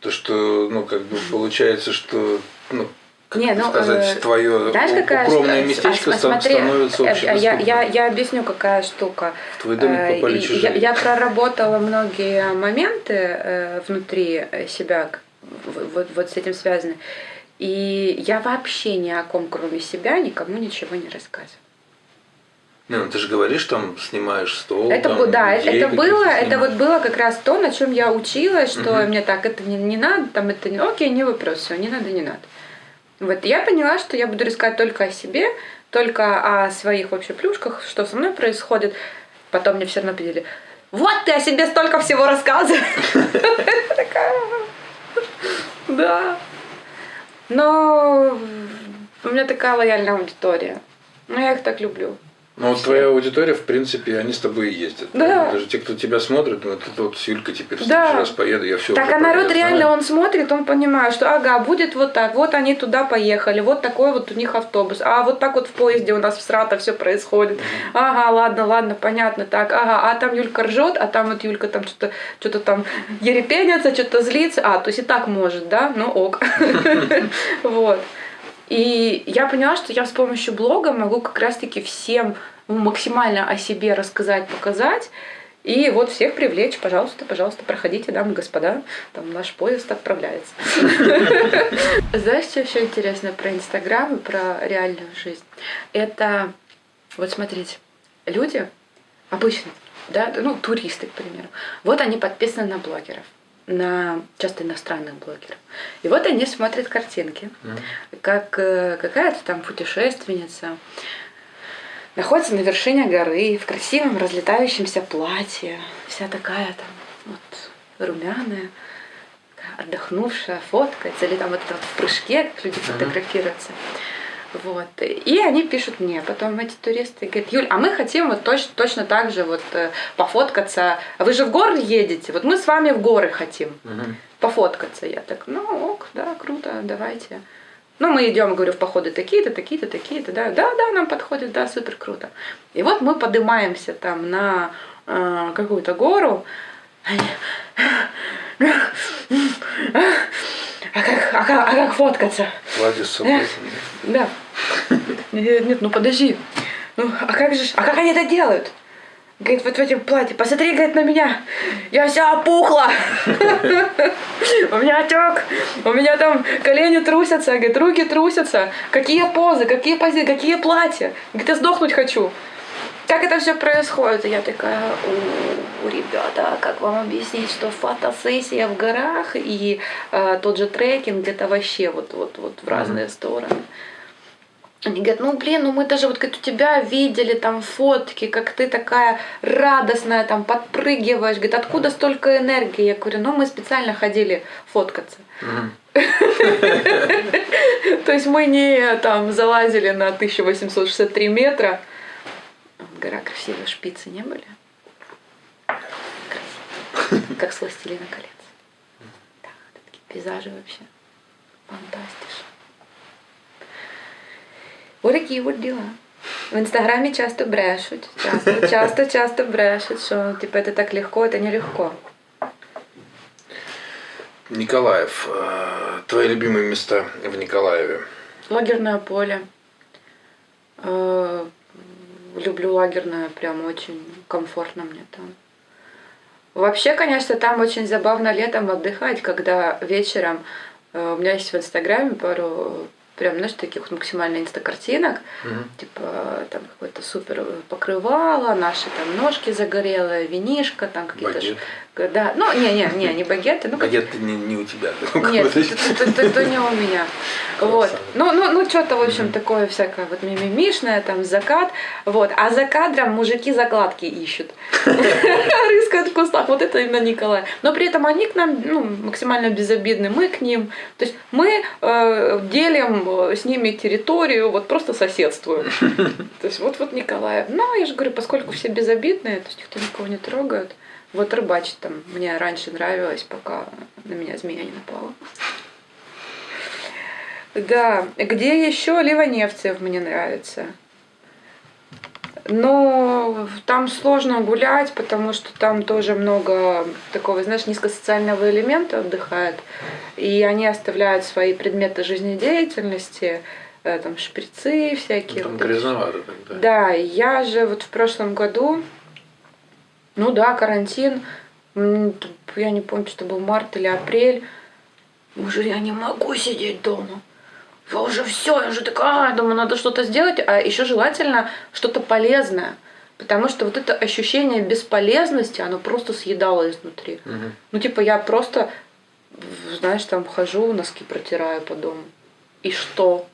То, что, ну, как бы получается, что, ну, как Не, ну, сказать, э, твое Знаешь, какая укромное местечко а, ста- смотри, становится э, я, общедоступным. я, я объясню, какая штука. В твой домик Э, попали и чужие. Я, я проработала многие моменты э, внутри э, себя, вот, вот с этим связаны. И я вообще ни о ком, кроме себя, никому ничего не рассказываю. Не, ну ты же говоришь, там снимаешь стол. Это, там, да, людей это было, каких-то это вот снимаешь. было как раз то, на чем я училась, что Мгм. мне так, это не, не надо, там это не, окей, не вопрос, все, не надо, не надо. Вот я поняла, что я буду рассказать только о себе, только о своих вообще плюшках, что со мной происходит. Потом мне все равно пили, вот ты о себе столько всего рассказываешь. Да. Но у меня такая лояльная аудитория. Ну, я их так люблю. Ну, вот твоя аудитория, в принципе, они с тобой и ездят. Да. Даже те, кто тебя смотрит, ну, это вот с Юлькой теперь в Да. следующий раз поеду, я все Так, а народ реально, он смотрит, он понимает, что ага, будет вот так, вот они туда поехали, вот такой вот у них автобус, а вот так вот в поезде у нас в Срата все происходит. Ага, ладно, ладно, понятно, так, ага, а там Юлька ржет, а там вот Юлька там что-то что там ерепенится, что-то злится, а, то есть и так может, да, ну ок. Вот. И я поняла, что я с помощью блога могу как раз-таки всем ну, максимально о себе рассказать, показать. И вот всех привлечь, пожалуйста, пожалуйста, проходите, дамы и господа, там наш поезд отправляется. Знаешь, что еще интересно про Инстаграм и про реальную жизнь? Это, вот смотрите, люди обычные, да, ну, туристы, к примеру, вот они подписаны на блогеров, на часто иностранных блогеров. И вот они смотрят картинки, как э, какая-то там путешественница находится на вершине горы в красивом разлетающемся платье, вся такая там вот румяная, отдохнувшая, фоткается, или там вот это вот в прыжке, как люди фотографируются. Вот. И они пишут мне потом эти туристы, говорят, Юль, а мы хотим вот точно, точно так же вот э, пофоткаться. А Вы же в горы едете, вот мы с вами в горы хотим Мгм. пофоткаться. Я так, ну ок, да, круто, давайте. Ну, мы идем, говорю, в походы такие-то, такие-то, такие-то, да, да, да, нам подходит, да, супер круто. И вот мы поднимаемся там на э, какую-то гору. А как, а, как, а как фоткаться? Платье с собой. Да. Нет, нет, ну подожди. Ну, а как же, а как они это делают? Говорит, вот в этом платье, посмотри, говорит, на меня. Я вся опухла. У меня отек. У меня там колени трусятся, говорит, руки трусятся. Какие позы, какие позы, какие платья. Говорит, я сдохнуть хочу. Как это все происходит? Я такая, у, ребята, как вам объяснить, что фотосессия в горах и э, тот же трекинг это вообще вот, вот, вот в разные стороны. Они говорят, ну блин, ну мы даже вот говорит, у тебя видели там фотки, как ты такая радостная, там подпрыгиваешь. Говорит, откуда столько энергии? Я говорю, ну мы специально ходили фоткаться. То есть мы не там залазили на 1863 метра. Гора красивая, шпицы не были? Красиво. Как с «Властелина колец». Да, такие пейзажи вообще. Фантастично. Вот такие вот дела. В инстаграме часто брешут. Часто, часто, часто брешут, что типа это так легко, это нелегко. Николаев. э, Твои любимые места в Николаеве. Лагерное поле. Э, Люблю лагерное, прям очень комфортно мне там. Вообще, конечно, там очень забавно летом отдыхать, когда вечером э, у меня есть в Инстаграме пару прям, знаешь, таких максимально инстакартинок, Мгм. типа там какое-то супер покрывало, наши там ножки загорелые, винишко, там какие-то... Да, ну, не-не-не, не багеты, ну, Багет не, не у тебя. нет, это, не у меня. Вот. Ну, ну, ну что-то, в общем, такое всякое вот мимимишное, там, закат. Вот. А за кадром мужики закладки ищут. Рыскают в кустах. Вот это именно Николай. Но при этом они к нам ну, максимально безобидны. Мы к ним. То есть мы э, делим э, с ними территорию, вот просто соседствуем. То есть вот вот Николаев. Ну, я же говорю, поскольку все безобидные, то есть никто никого не трогает. Вот рыбачить там мне раньше нравилось, пока на меня змея не напала. Да, где еще Ливаневцев мне нравится. Но там сложно гулять, потому что там тоже много такого, знаешь, низкосоциального элемента отдыхает. И они оставляют свои предметы жизнедеятельности, э, там шприцы всякие. Там вот грязновато тогда. да, я же вот в прошлом году, ну да, карантин, я не помню, что был март или апрель, уже я не могу сидеть дома. Я уже все, я уже такая, думаю, надо что-то сделать, а еще желательно что-то полезное. Потому что вот это ощущение бесполезности, оно просто съедало изнутри. Мгм. Ну, типа, я просто, знаешь, там хожу, носки протираю по дому. И что?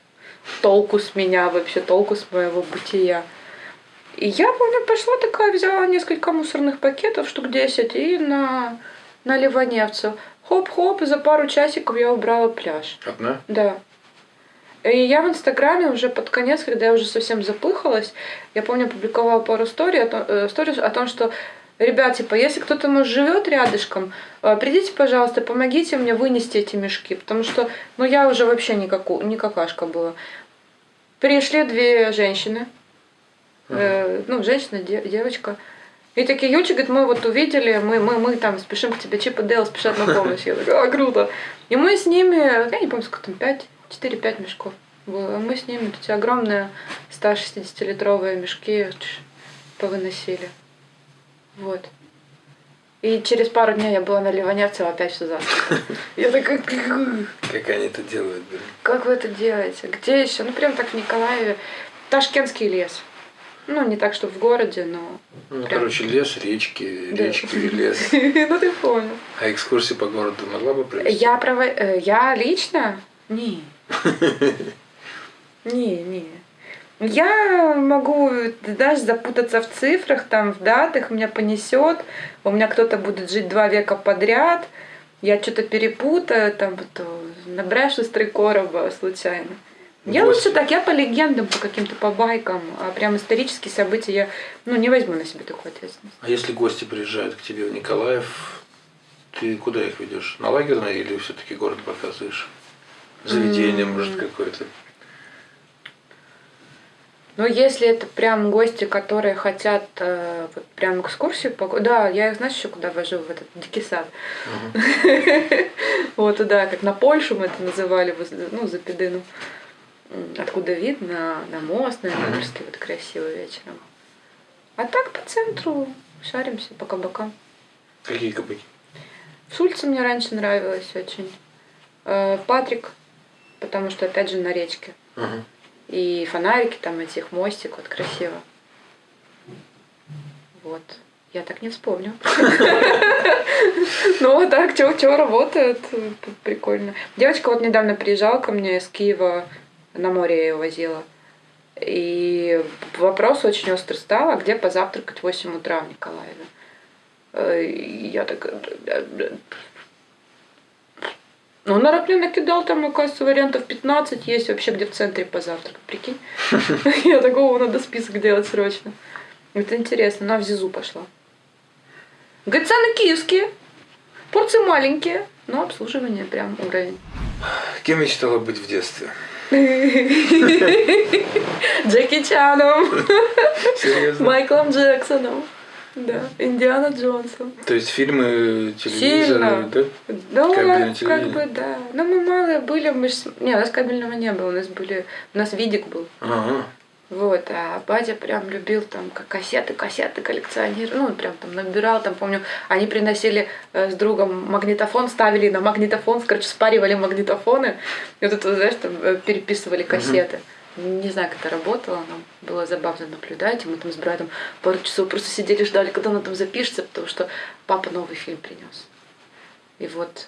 Толку с меня вообще, толку с моего бытия. И я помню, пошла такая, взяла несколько мусорных пакетов, штук 10, и на, на Ливаневцев. Хоп-хоп, и за пару часиков я убрала пляж. Одна? Да. И я в Инстаграме уже под конец, когда я уже совсем запыхалась, я помню, публиковала пару story о том, э, о том, что Ребят, типа, если кто-то, может, живет рядышком, э, придите, пожалуйста, помогите мне вынести эти мешки, потому что, ну, я уже вообще не, каку, не какашка была. Пришли две женщины, э, ну, женщина, де- девочка, и такие, Юльчик, говорит, мы вот увидели, мы, мы, мы там спешим к тебе, Чип и Дейл спешат на помощь. Я такая, а, круто. И мы с ними, я не помню, сколько там, 5, 4-5 мешков было. Мы с ними эти огромные 160-литровые мешки повыносили. Вот. И через пару дней я была на Ливаневцево, опять все засыпало. Я такая, Как они это делают, блин. как вы это делаете? Где еще? Ну, прям так в Николаеве. Ташкентский лес. Ну, не так, чтобы в городе, но... Ну, Прям. короче, лес, речки, Да. речки и лес. Ну, ты понял. А экскурсии по городу могла бы провести? Я прово... э, Я лично? Не. Не, не. Я могу даже запутаться в цифрах, там, в датах, меня понесет. У меня кто-то будет жить два века подряд. Я что-то перепутаю, там, вот, набрешу из три короба случайно. Я Восемь. лучше так, я по легендам, по каким-то по байкам, а прям исторические события я ну, не возьму на себя такую ответственность. А если гости приезжают к тебе в Николаев, ты куда их ведешь? На лагерное или все-таки город показываешь? Заведение, М. может, какое-то? Ну, если это прям гости, которые хотят э, вот прям экскурсию, пог- да, я их, знаешь, еще куда вожу, в этот дикий сад. Вот туда, как на Польшу мы это называли, ну, за Педыну. Откуда вид на, на мост, на Ленинский, вот красиво вечером. А так по центру шаримся по кабакам. Какие кабаки? В Сульце мне раньше нравилось очень. Э, Патрик, потому что, опять же, на речке. Ага. И фонарики там этих, мостик, вот красиво. Вот. Я так не вспомню. Ну, а так, что работает, п- прикольно. Девочка вот недавно приезжала ко мне из Киева, на море я ее возила. И вопрос очень острый стал, а где позавтракать в 8 утра в Николаеве? Э, и Я такая... «Бля, бля». Ну, он Аэроплан накидал, там, оказывается, вариантов 15 есть вообще, где в центре позавтракать, прикинь. Я такого надо список делать срочно. Это интересно, она в ЗИЗу пошла. Говорит, цены киевские, порции маленькие, но обслуживание прям уровень. Кем мечтала быть в детстве? Джеки Чаном, Серьезно? Майклом Джексоном, да, Индиана Джонсом. То есть фильмы, Сильно. телевизор, да? Да, Кабельное как бы, да. Но мы малые были, мы ж... Не, у нас кабельного не было, у нас были... У нас видик был. Ага. Вот, а батя прям любил там как кассеты, кассеты коллекционировал, ну, прям там набирал, там, помню, они приносили э, с другом магнитофон, ставили на магнитофон, короче, спаривали магнитофоны, и вот это, знаешь, там э, переписывали кассеты. Не знаю, как это работало, но было забавно наблюдать, и мы там с братом пару часов просто сидели, ждали, когда она там запишется, потому что папа новый фильм принес. И вот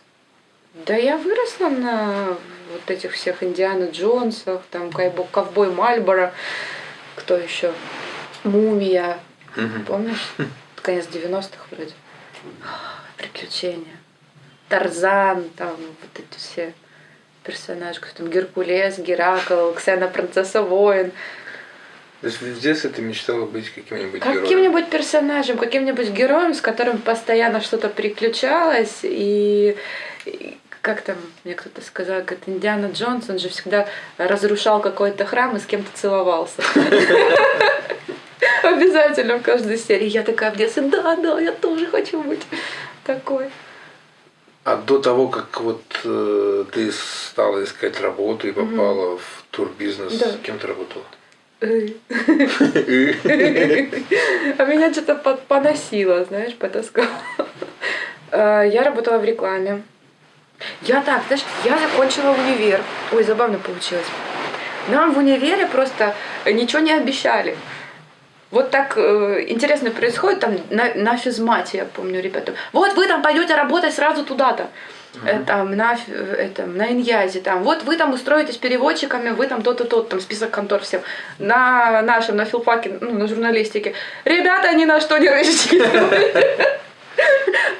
да я выросла на вот этих всех Индиана Джонсах, там Кайбо- Ковбой Мальборо, кто еще? Мумия, Мгм. помнишь? Конец 90-х вроде. Приключения. Тарзан, там вот эти все персонажи, там Геркулес, Геракл, Ксена Принцесса Воин. То есть в детстве ты мечтала быть каким-нибудь героем? Каким-нибудь персонажем, каким-нибудь героем, с которым постоянно что-то приключалось. И как там, мне кто-то сказал, как Индиана Джонс, он же всегда разрушал какой-то храм и с кем-то целовался. Обязательно в каждой серии. Я такая в детстве, да, да, я тоже хочу быть такой. А до того, как вот э, ты стала искать работу и попала в турбизнес, Да. кем ты работала? А меня что-то поносило, знаешь, потаскало. Э, Я работала в рекламе. Я так, знаешь, я закончила универ. Ой, забавно получилось. Нам в универе просто ничего не обещали. Вот так э, интересно происходит там на, на физмате, я помню, ребята. Вот вы там пойдете работать сразу туда-то. Э, Там на, э, этом, на Иньязе, там, вот вы там устроитесь переводчиками, вы там то-то, то там список контор всем. На нашем, на филфаке, ну, на журналистике. Ребята ни на что не рассчитывали.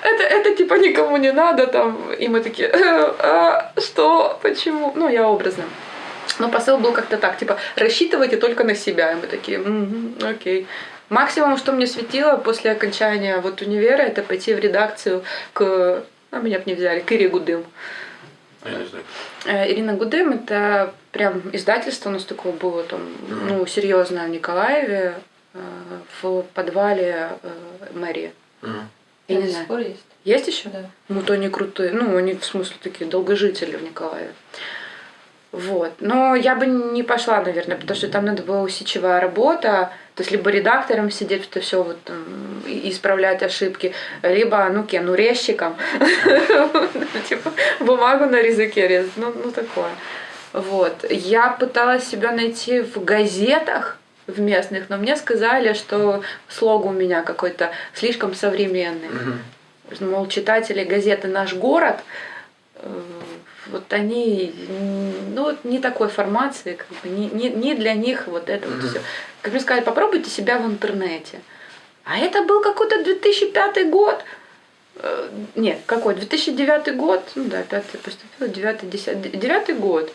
Это, это типа никому не надо там. И мы такие, «Э, а, что, почему? Ну, я образно. Но посыл был как-то так, типа, рассчитывайте только на себя. И мы такие, «Мгм, окей. Максимум, что мне светило после окончания вот универа, это пойти в редакцию к... А меня бы не взяли, к Ире Гудым. Я не знаю. Э, Ирина Гудым это прям издательство у нас такое было там, ну, серьезное в Николаеве, э, в подвале мэрии. Мгм. Я не знаю. пор есть. Есть еще? Да. Ну, то они крутые. Ну, они, в смысле, такие долгожители в Николаеве. Вот. Но я бы не пошла, наверное, потому что там надо была усидчивая работа. То есть либо редактором сидеть, это все вот там, исправлять ошибки, либо, ну, кем, ну, резчиком. Типа бумагу на языке резать. Ну, ну, такое. Вот. Я пыталась себя найти в газетах, в местных, но мне сказали, что слог у меня какой-то слишком современный Мгм. мол, читатели газеты «Наш город», э, вот они, ну, вот не такой формации, как бы, не, не, не для них вот это вот Мгм. все. Как мне сказали, попробуйте себя в интернете. А это был какой-то 2005 год. Э, Нет, какой? 2009 год. Ну да, пятый поступил, девятый, десятый. Девятый год.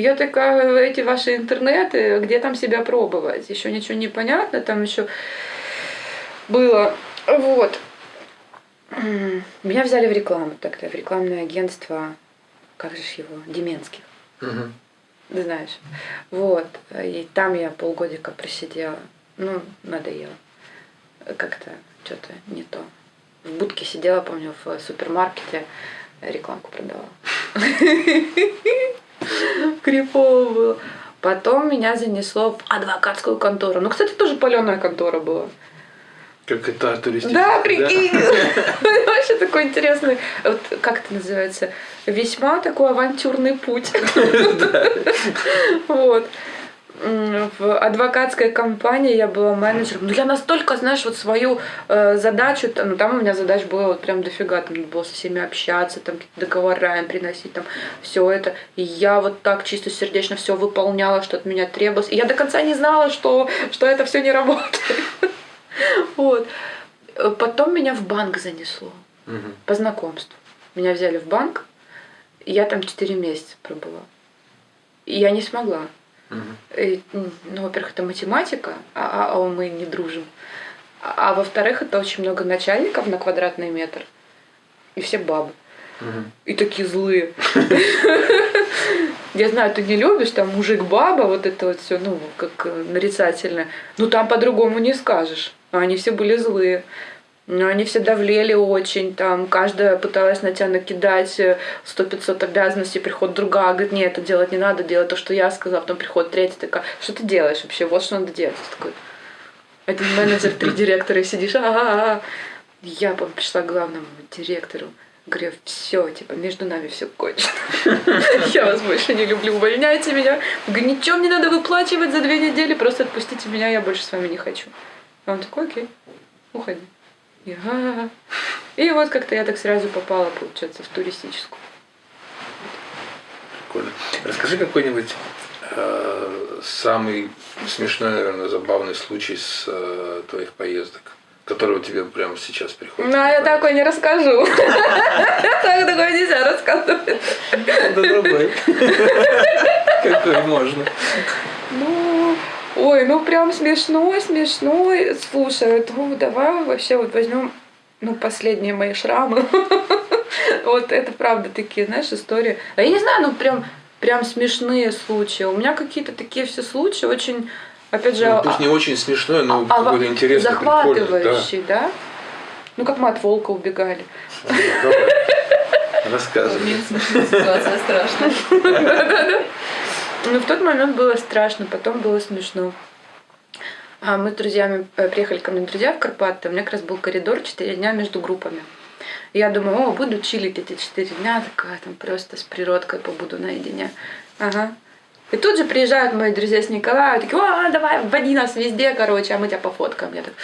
Я такая, эти ваши интернеты, где там себя пробовать? Еще ничего не понятно, там еще было. Вот. Меня взяли в рекламу тогда, в рекламное агентство, как же его, Деменских, ты знаешь. Вот. И там я полгодика просидела. Ну, надоело. Как-то что-то не то. В будке сидела, помню, в супермаркете рекламку продавала. Крипово было. Потом меня занесло в адвокатскую контору. Ну, кстати, тоже паленая контора была. Как это туристическая. Да, прикинь. Вообще такой интересный, вот как это называется, весьма такой авантюрный путь. Вот. В адвокатской компании я была менеджером. Ну, я настолько, знаешь, вот свою э, задачу, там, ну, там у меня задач было вот прям дофига, там надо было со всеми общаться, там какие-то договора им приносить, там все это. И я вот так чисто сердечно все выполняла, что от меня требовалось. И я до конца не знала, что, что это все не работает. Вот. Э, Потом меня в банк занесло по знакомству. Меня взяли в банк, я там 4 месяца пробыла. И я не смогла. Мгм. И, м, ну, во-первых, это математика, а, а- а мы не дружим. А, а во-вторых, это очень много начальников на квадратный метр. И все бабы. Мгм. И такие злые. Я знаю, ты не любишь, там мужик-баба, вот это вот все, ну, как э, нарицательное. Ну, там по-другому не скажешь. Они все были злые. Но они все давлели очень, там, каждая пыталась на тебя накидать сто пятьсот обязанностей, приходит другая, говорит, нет, это делать не надо, делать то, что я сказала, потом приходит третья такая, что ты делаешь вообще, вот что надо делать. Такой, один менеджер, три директора, и сидишь, а, -а, -а. Я пришла к главному директору, говорю, все, типа, между нами все кончено. Я вас больше не люблю, увольняйте меня. Говорю, ничего мне надо выплачивать за две недели, просто отпустите меня, я больше с вами не хочу. А он такой, окей, уходи. И, и вот как-то я так сразу попала, получается, в туристическую. Прикольно. Расскажи какой-нибудь э, самый смешной, наверное, забавный случай с э, твоих поездок, который у тебя прямо сейчас приходит. Ну, а я такой не расскажу. Так такое нельзя рассказывать. Да другой. Какой можно. Ну, ой, ну прям смешной, смешной. Слушай, ну давай вообще вот возьмем, ну, последние мои шрамы. Вот это правда такие, знаешь, истории. А я не знаю, ну прям прям смешные случаи. У меня какие-то такие все случаи очень, опять же... Ну, пусть не очень смешное, но а, какой-то интересный, Захватывающий, да. да? Ну, как мы от волка убегали. Рассказывай. Ситуация страшная. Ну, в тот момент было страшно, потом было смешно. А мы с друзьями э, приехали ко мне друзья в Карпаты, у меня как раз был коридор 4 дня между группами. Я думаю, о, буду чилить эти 4 дня, такая там просто с природкой побуду наедине. Ага. И тут же приезжают мои друзья с Николая, такие, о, давай, вводи нас везде, короче, а мы тебя пофоткаем. Я так,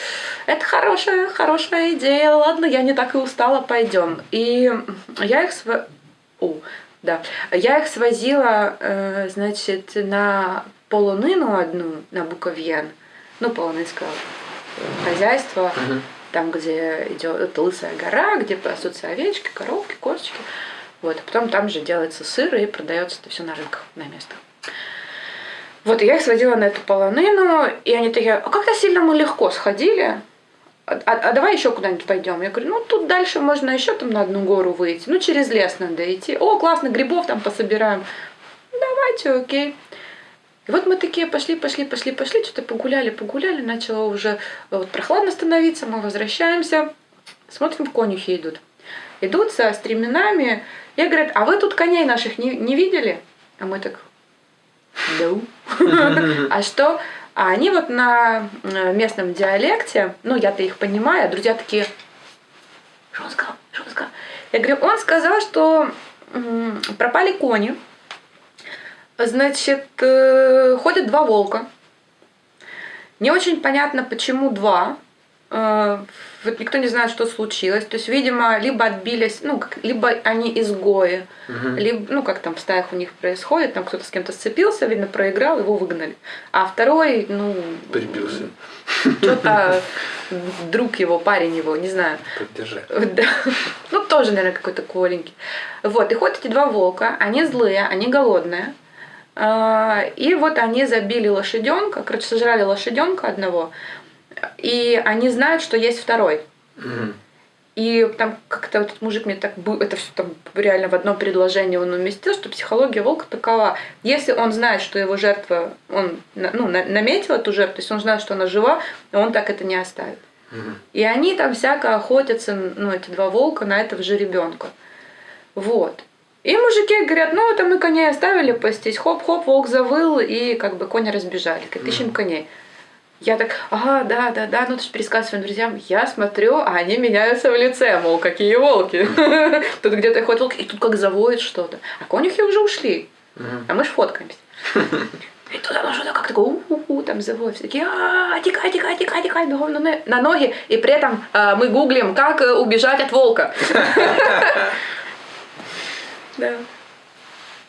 это хорошая, хорошая идея, ладно, я не так и устала, пойдем. И я их св... О, да. Я их свозила, э, значит, на полонину одну, на Буковьен, ну, полонинское хозяйство, uh-huh. там, где идет лысая гора, где пасутся овечки, коровки, кошечки. Вот, а потом там же делается сыр и продается это все на рынках, на местах. Вот, и я их сводила на эту полонину, и они такие, а как-то сильно мы легко сходили, а, а давай еще куда-нибудь пойдем. Я говорю, ну тут дальше можно еще там на одну гору выйти. Ну через лес надо идти. О, классно, грибов там пособираем. Давайте, окей. И вот мы такие пошли, пошли, пошли, пошли, что-то погуляли, погуляли, начало уже вот прохладно становиться, мы возвращаемся, смотрим, конюхи идут. Идут со стременами, и говорят, а вы тут коней наших не, не видели? А мы так, да. А что? А они вот на э, местном диалекте, ну я-то их понимаю, а друзья такие, что он сказал, что он сказал? Я говорю, он сказал, что пропали кони, значит, э, ходят два волка. Не очень понятно, почему два. Э, вот никто не знает, что случилось. То есть, видимо, либо отбились, ну, как, либо они изгои, угу. либо, ну, как там в стаях у них происходит, там кто-то с кем-то сцепился, видно, проиграл, его выгнали. А второй, ну... Прибился. Что-то друг его, парень его, не знаю. Поддержать. Да. Ну, тоже, наверное, какой-то коленький. Вот, и ходят эти два волка, они злые, они голодные. А, и вот они забили лошаденка, короче, сожрали лошаденка одного, и они знают, что есть второй. Угу. И там как-то вот этот мужик мне так это все там реально в одном предложении он уместил, что психология волка такова. Если он знает, что его жертва, он ну, наметил эту жертву, то есть он знает, что она жива, он так это не оставит. Угу. И они там всяко охотятся, ну, эти два волка, на этого же ребенка. Вот. И мужики говорят, ну, это мы коней оставили пастись, хоп-хоп, волк завыл, и как бы кони разбежали, как ищем коней. Я так, ага, да, да, да, ну ты же пересказывай своим друзьям. Я смотрю, а они меняются в лице, мол, какие волки. Тут где-то ходит волк, и тут как заводит что-то. А конюхи уже ушли, а мы ж фоткаемся. И тут оно что-то как-то у-у-у, там заводит. Все такие, а тикай, тикай, тикай, тикай, бегом на ноги. И при этом а, мы гуглим, как э, убежать от волка. Да.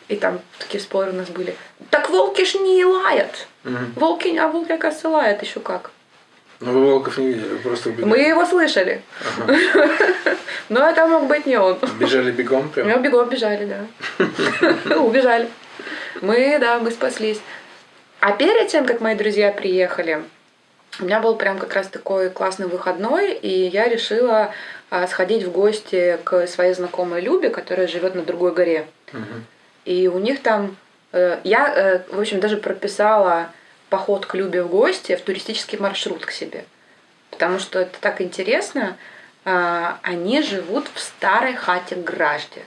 И там такие споры у нас были. Так волки ж не лают. Угу. Волки, а волки, оказывается, лают еще как. Ну вы волков не видели, вы просто убегали. Мы его слышали. Ага. Но это мог быть не он. Бежали бегом прям? Мы бегом бежали, да. Убежали. Мы, да, мы спаслись. А перед тем, как мои друзья приехали, у меня был прям как раз такой классный выходной, и я решила а, сходить в гости к своей знакомой Любе, которая живет на другой горе. Угу. И у них там... Э, я, э, в общем, даже прописала поход к Любе в гости в туристический маршрут к себе. Потому что это так интересно. А, Они живут в старой хате Гражде.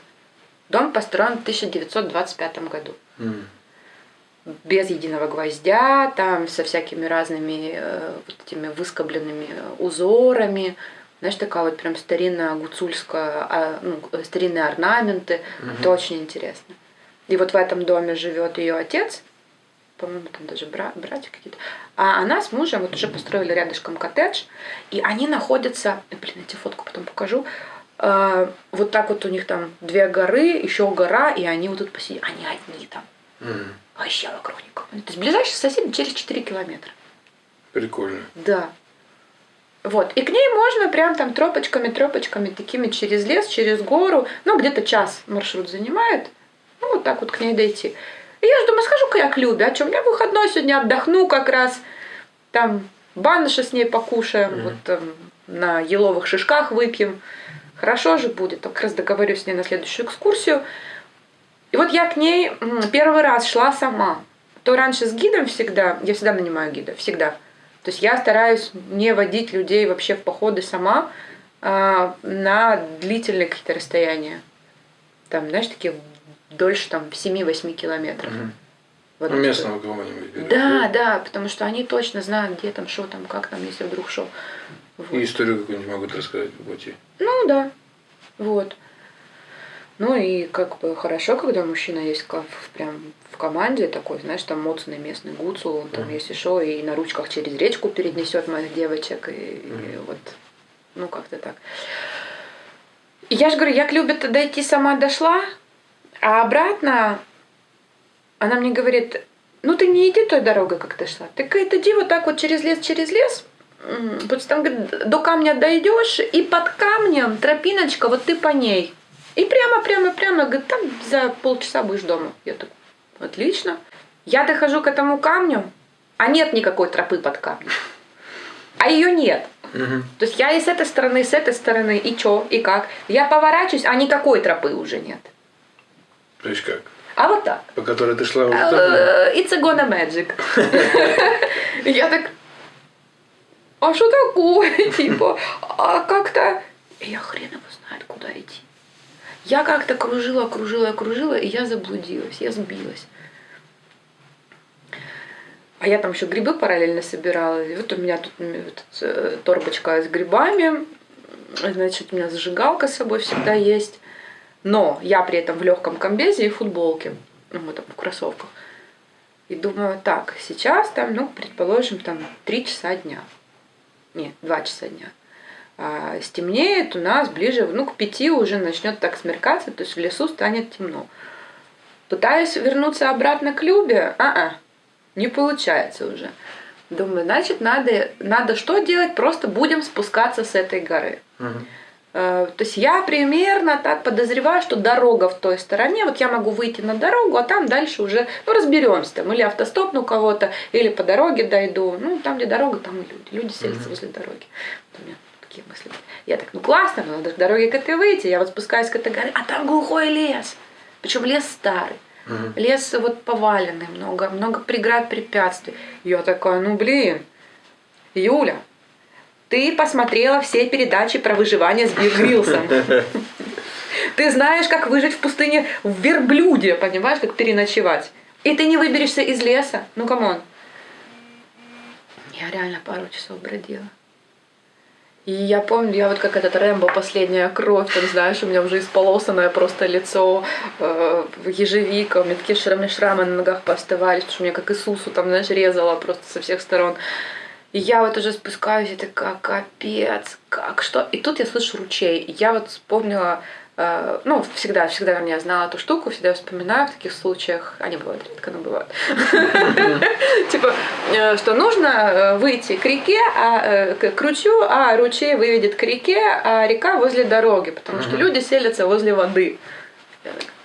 Дом построен в 1925 году. М. Без единого гвоздя, там со всякими разными э, вот этими выскобленными узорами. Знаешь, такая вот прям старинная гуцульская, а, ну, старинные орнаменты. Это очень интересно. И вот в этом доме живет ее отец, по-моему, там даже бра- братья какие-то. А она с мужем вот уже построили рядышком коттедж, и они находятся, э, блин, я тебе фотку потом покажу, Э, вот так вот у них там две горы, еще гора, и они вот тут посидят, они одни там, М. вообще вокруг никого. То есть ближайший сосед через 4 километра. Прикольно. Да. Вот. И к ней можно прям там тропочками, тропочками, такими через лес, через гору. Ну, где-то час маршрут занимает. Ну, вот так вот к ней дойти. И я же думаю, схожу-ка я к Любе. А что, у меня выходной сегодня отдохну как раз. Там баныши с ней покушаем. Мгм. Вот там на еловых шишках выпьем. Хорошо же будет. Как раз договорюсь с ней на следующую экскурсию. И вот я к ней первый раз шла сама. То раньше с гидом всегда, я всегда нанимаю гида, всегда. То есть я стараюсь не водить людей вообще в походы сама а, на длительные какие-то расстояния. Там, знаешь, такие дольше там 7-8 километров. Мгм. Вот Ну, местного кого-нибудь Да, да, потому что они точно знают, где там, что там, как там, если вдруг что. Вот. И историю какую-нибудь могут рассказать по пути. Ну да, вот. Ну и как бы хорошо, когда мужчина есть в- прям в команде такой, знаешь, там моцный местный гуцул, он там, Мгм. если что, и на ручках через речку перенесет моих девочек, и, и Мгм. вот, ну как-то так. И я же говорю, я к Любе-то дойти сама дошла, а обратно она мне говорит, ну ты не иди той дорогой, как ты шла, ты говорит, иди вот так вот через лес, через лес, вот там говорит, до камня дойдешь, и под камнем тропиночка, вот ты по ней. И прямо, прямо, прямо, говорит, там за полчаса будешь дома. Я так, отлично. Я дохожу к этому камню, а нет никакой тропы под камнем. А ее нет. Мгм. То есть я и с этой стороны, и с этой стороны, и чё, и как. Я поворачиваюсь, а никакой тропы уже нет. То есть как? А вот так. По которой ты шла вот так? Э, It's a gonna magic. Я так, а что такое? Типа, а как-то... Я хрен его знает, куда идти. Я как-то кружила, кружила, кружила, и я заблудилась, я сбилась. А я там еще грибы параллельно собирала. И вот у меня тут вот, э, торбочка с грибами. Значит, у меня зажигалка с собой всегда есть. Но я при этом в легком комбезе и футболке. Ну, вот там в кроссовках. И думаю, так, сейчас там, ну, предположим, там 3 часа дня. Нет, 2 часа дня. А, стемнеет у нас ближе, ну, к 5 уже начнет так смеркаться, то есть в лесу станет темно. Пытаюсь вернуться обратно к Любе, а-а, не получается уже. Думаю, значит, надо, надо что делать? Просто будем спускаться с этой горы. Мгм. Э, То есть я примерно так подозреваю, что дорога в той стороне, вот я могу выйти на дорогу, а там дальше уже, ну, разберемся там, или автостопну кого-то, или по дороге дойду. Ну, там, где дорога, там и люди. Люди селятся возле дороги. Вот у меня такие мысли. Я так, ну классно, но надо к дороге к этой выйти. Я вот спускаюсь к этой горе, а там глухой лес. Причем лес старый. Мгм. Лес вот поваленный, много, много преград, препятствий. Я такая, ну блин, Юля, ты посмотрела все передачи про выживание с Беар. Ты знаешь, как выжить в пустыне в верблюде, понимаешь, как переночевать. И ты не выберешься из леса. Ну, come on. Я реально пару часов бродила. И я помню, я вот как этот Рэмбо, последняя кровь, там, знаешь, у меня уже исполосанное просто лицо, э, ежевика, у меня такие шрамы, шрамы на ногах пооставались, потому что меня как Иисусу там, знаешь, резало просто со всех сторон. И я вот уже спускаюсь, и такая, капец, как, что? И тут я слышу ручей. Я вот вспомнила, э, ну, всегда, всегда, я знала эту штуку, всегда вспоминаю в таких случаях, они бывают редко, но бывают. Типа, э, что нужно э, выйти к реке, а э, к ручью, а ручей выведет к реке, а река возле дороги, потому что люди селятся возле воды.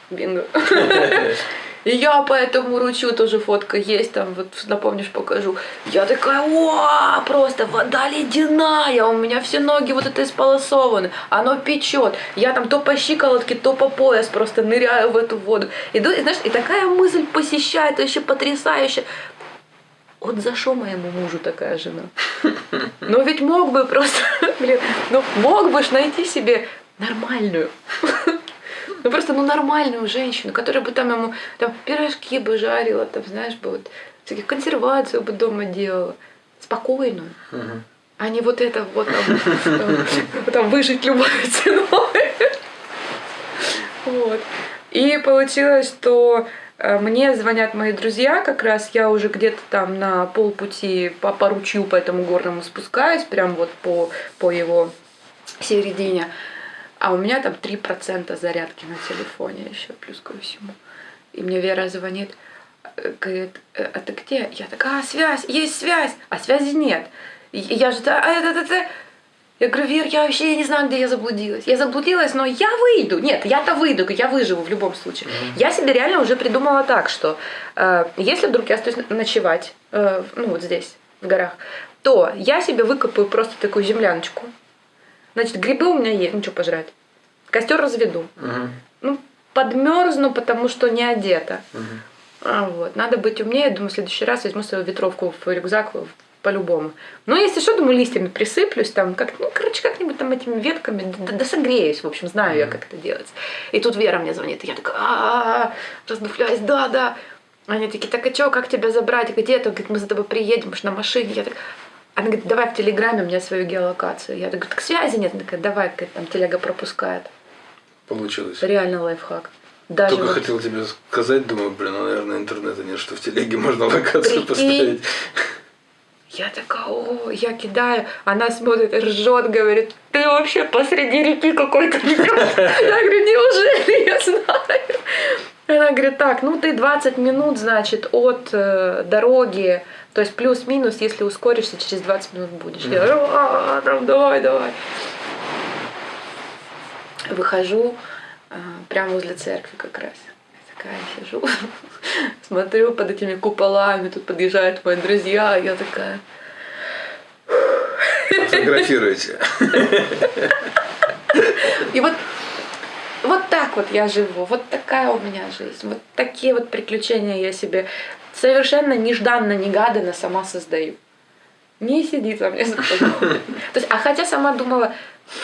Бинго. Я по этому ручью тоже фотка есть, там вот напомнишь, покажу. Я такая, о, просто вода ледяная, у меня все ноги вот это исполосованы, оно печет. Я там то по щиколотке, то по пояс просто ныряю в эту воду. Иду, и знаешь, и такая мысль посещает, вообще потрясающе. вот за что моему мужу такая жена? Ну ведь мог бы просто, блин, ну мог бы ж найти себе нормальную. Ну просто ну нормальную женщину, которая бы там ему там пирожки бы жарила, там, знаешь, бы вот всяких консервацию бы дома делала. Спокойную. Мгм. А не вот это вот там, там, там выжить любой ценой. Вот. И получилось, что э, мне звонят мои друзья, как раз я уже где-то там на полпути по, по ручью по этому горному спускаюсь, прям вот по, по его середине. А у меня там 3% зарядки на телефоне еще, плюс ко всему. И мне Вера звонит, э, говорит, «Э, а ты где? Я такая, а, связь, есть связь, а связи нет. Я же, «Да, а, это, это, я говорю, Вер, я вообще не знаю, где я заблудилась. Я заблудилась, но я выйду. Нет, я-то выйду, я выживу в любом случае. Я себе реально уже придумала так, что э, если вдруг я остаюсь ночевать, э, ну вот здесь, в горах, то я себе выкопаю просто такую земляночку. Значит, грибы у меня есть, ну что пожрать. Костер разведу. Мгм. Ну, подмерзну, потому что не одета. Мгм. А, вот. Надо быть умнее. Думаю, в следующий раз возьму свою ветровку в рюкзак по-любому. Ну, если что, думаю, листьями присыплюсь, там, как, ну, короче, как-нибудь там этими ветками, да, да согреюсь, в общем, знаю я, как это делать. И тут Вера мне звонит, и я такая, «А-а-а», раздуфляюсь, да, да. Они такие, так а что, как тебя забрать, где то Говорит, мы за тобой приедем, уж на машине. Я так, она говорит, давай в Телеграме мне свою геолокацию. Я так, так связи нет. Она такая, давай, говорит, там телега пропускает. Получилось. Реально лайфхак. Даже Только вот- хотел тебе сказать, думаю, блин, ну, наверное, интернета нет, что в телеге можно локацию Прикинь. поставить. Я такая, о, я кидаю. Она смотрит, ржет, говорит, ты вообще посреди реки какой-то. Я говорю, неужели я знаю? Она говорит, так, ну ты 20 минут, значит, от э, дороги, то есть плюс-минус, если ускоришься, через 20 минут будешь. Я говорю, «А, там, давай, давай. Выхожу э, прямо возле церкви как раз. Я такая сижу, смотрю под этими куполами, тут подъезжают мои друзья, я такая, Фотографируйте. И вот так вот я живу, вот такая у меня жизнь, вот такие вот приключения я себе совершенно нежданно-негаданно сама создаю. Не сидит во мне. То есть, а хотя сама думала,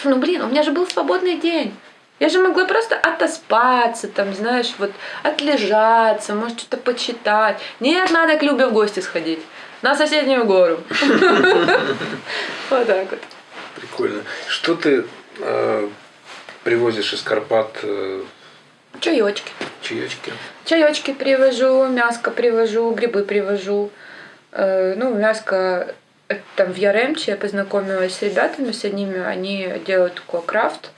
ну блин, у меня же был свободный день. Я же могла просто отоспаться, там, знаешь, вот отлежаться, может, что-то почитать. Нет, надо к Любе в гости сходить. На соседнюю гору. Вот так вот. Прикольно. Что ты э, привозишь из Карпат э, Чаечки. чаечки? Чаечки привожу, мяско привожу, грибы привожу. Э, ну, мяско э, там в Яремче я познакомилась с ребятами, с одними, они делают такой крафт.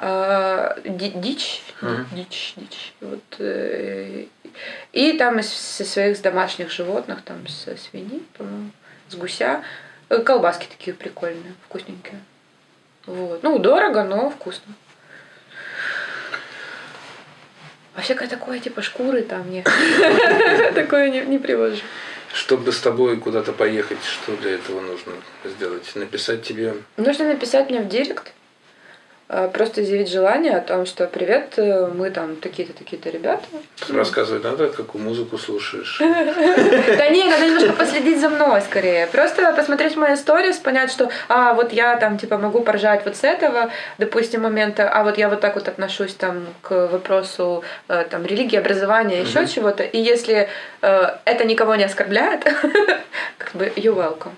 А, ди- дичь, Мгм. дичь, дичь. Вот, и там из со своих домашних животных, там со свиньи, по-моему, с гуся, колбаски такие прикольные, вкусненькие. Вот. Ну, дорого, но вкусно. А всякое такое, типа шкуры там нет. Такое не, привожу. Чтобы с тобой куда-то поехать, что для этого нужно сделать? Написать тебе Нужно написать мне в директ, просто изъявить желание о том, что привет, э, мы там такие-то, такие-то ребята. рассказывать надо, какую музыку слушаешь. Да не, надо немножко последить за мной скорее. Просто посмотреть мои сторис, понять, что, а, вот я там, типа, могу поржать вот с этого, допустим, момента, а вот я вот так вот отношусь там к вопросу э, там религии, образования, еще чего-то. И если э, это никого не оскорбляет, как бы you welcome.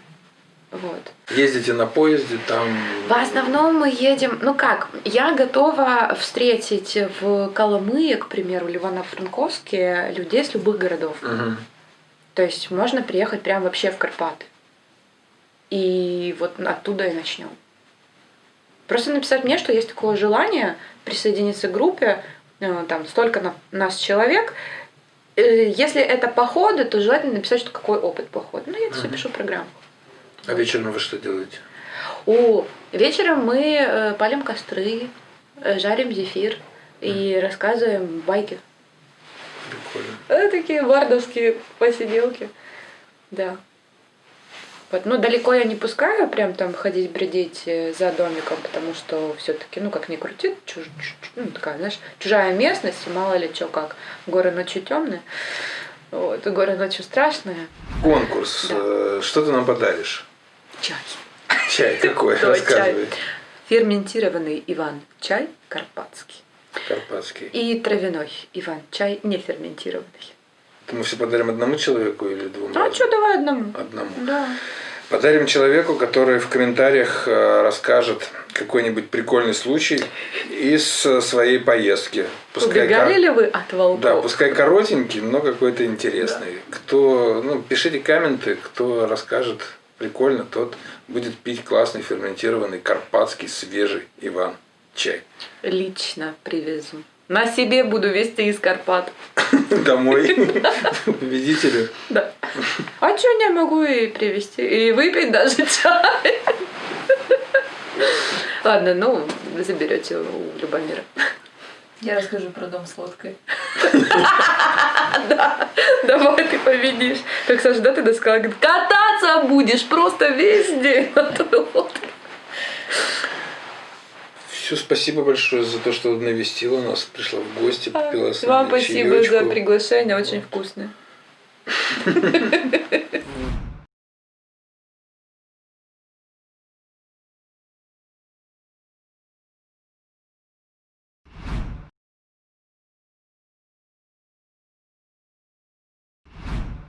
Вот. Ездите на поезде, там... В основном мы едем, ну как, я готова встретить в Коломые, к примеру, в Ивано-Франковске людей с любых городов. Мгм. То есть можно приехать прям вообще в Карпаты. И вот оттуда и начнем. Просто написать мне, что есть такое желание присоединиться к группе, э, там столько на- нас человек. Э, Если это походы, то желательно написать, что какой опыт похода. Ну, я это все Мгм. пишу в программу. А вечером вы что делаете? О, вечером мы э, палим костры, э, жарим зефир и рассказываем байки. Прикольно. Это такие бардовские посиделки. Да. Вот, ну, далеко я не пускаю прям там ходить, бредить э, за домиком, потому что все-таки, ну, как ни крути, чуж- чуж- ну, такая, знаешь, чужая местность, и мало ли что как. Горы ночью темные. Вот, город очень страшная. Конкурс. Да. Что ты нам подаришь? Чай. Чай какой? Да, Рассказывай. Ферментированный Иван-чай карпатский. Карпатский. И травяной Иван-чай не ферментированный. Это мы все подарим одному человеку или двум? А что, давай одному. Одному. Да. Подарим человеку, который в комментариях э, расскажет какой-нибудь прикольный случай из э, своей поездки. Убегали кор- ли вы от волков? Да, пускай коротенький, но какой-то интересный. Кто, ну, пишите комменты, кто расскажет прикольно, тот будет пить классный ферментированный карпатский свежий Иван чай. Лично привезу. На себе буду везти из Карпат. Домой победителю. Да. А что не могу и привезти? И выпить даже чай. Ладно, ну, заберете у Любомира. Я расскажу про дом с лодкой. Давай ты победишь. Как Саша, да, ты сказала, говорит, кататься будешь просто весь день на той лодке. Все, спасибо большое за то, что навестила нас, пришла в гости, попила с Вам спасибо за приглашение, очень вкусно.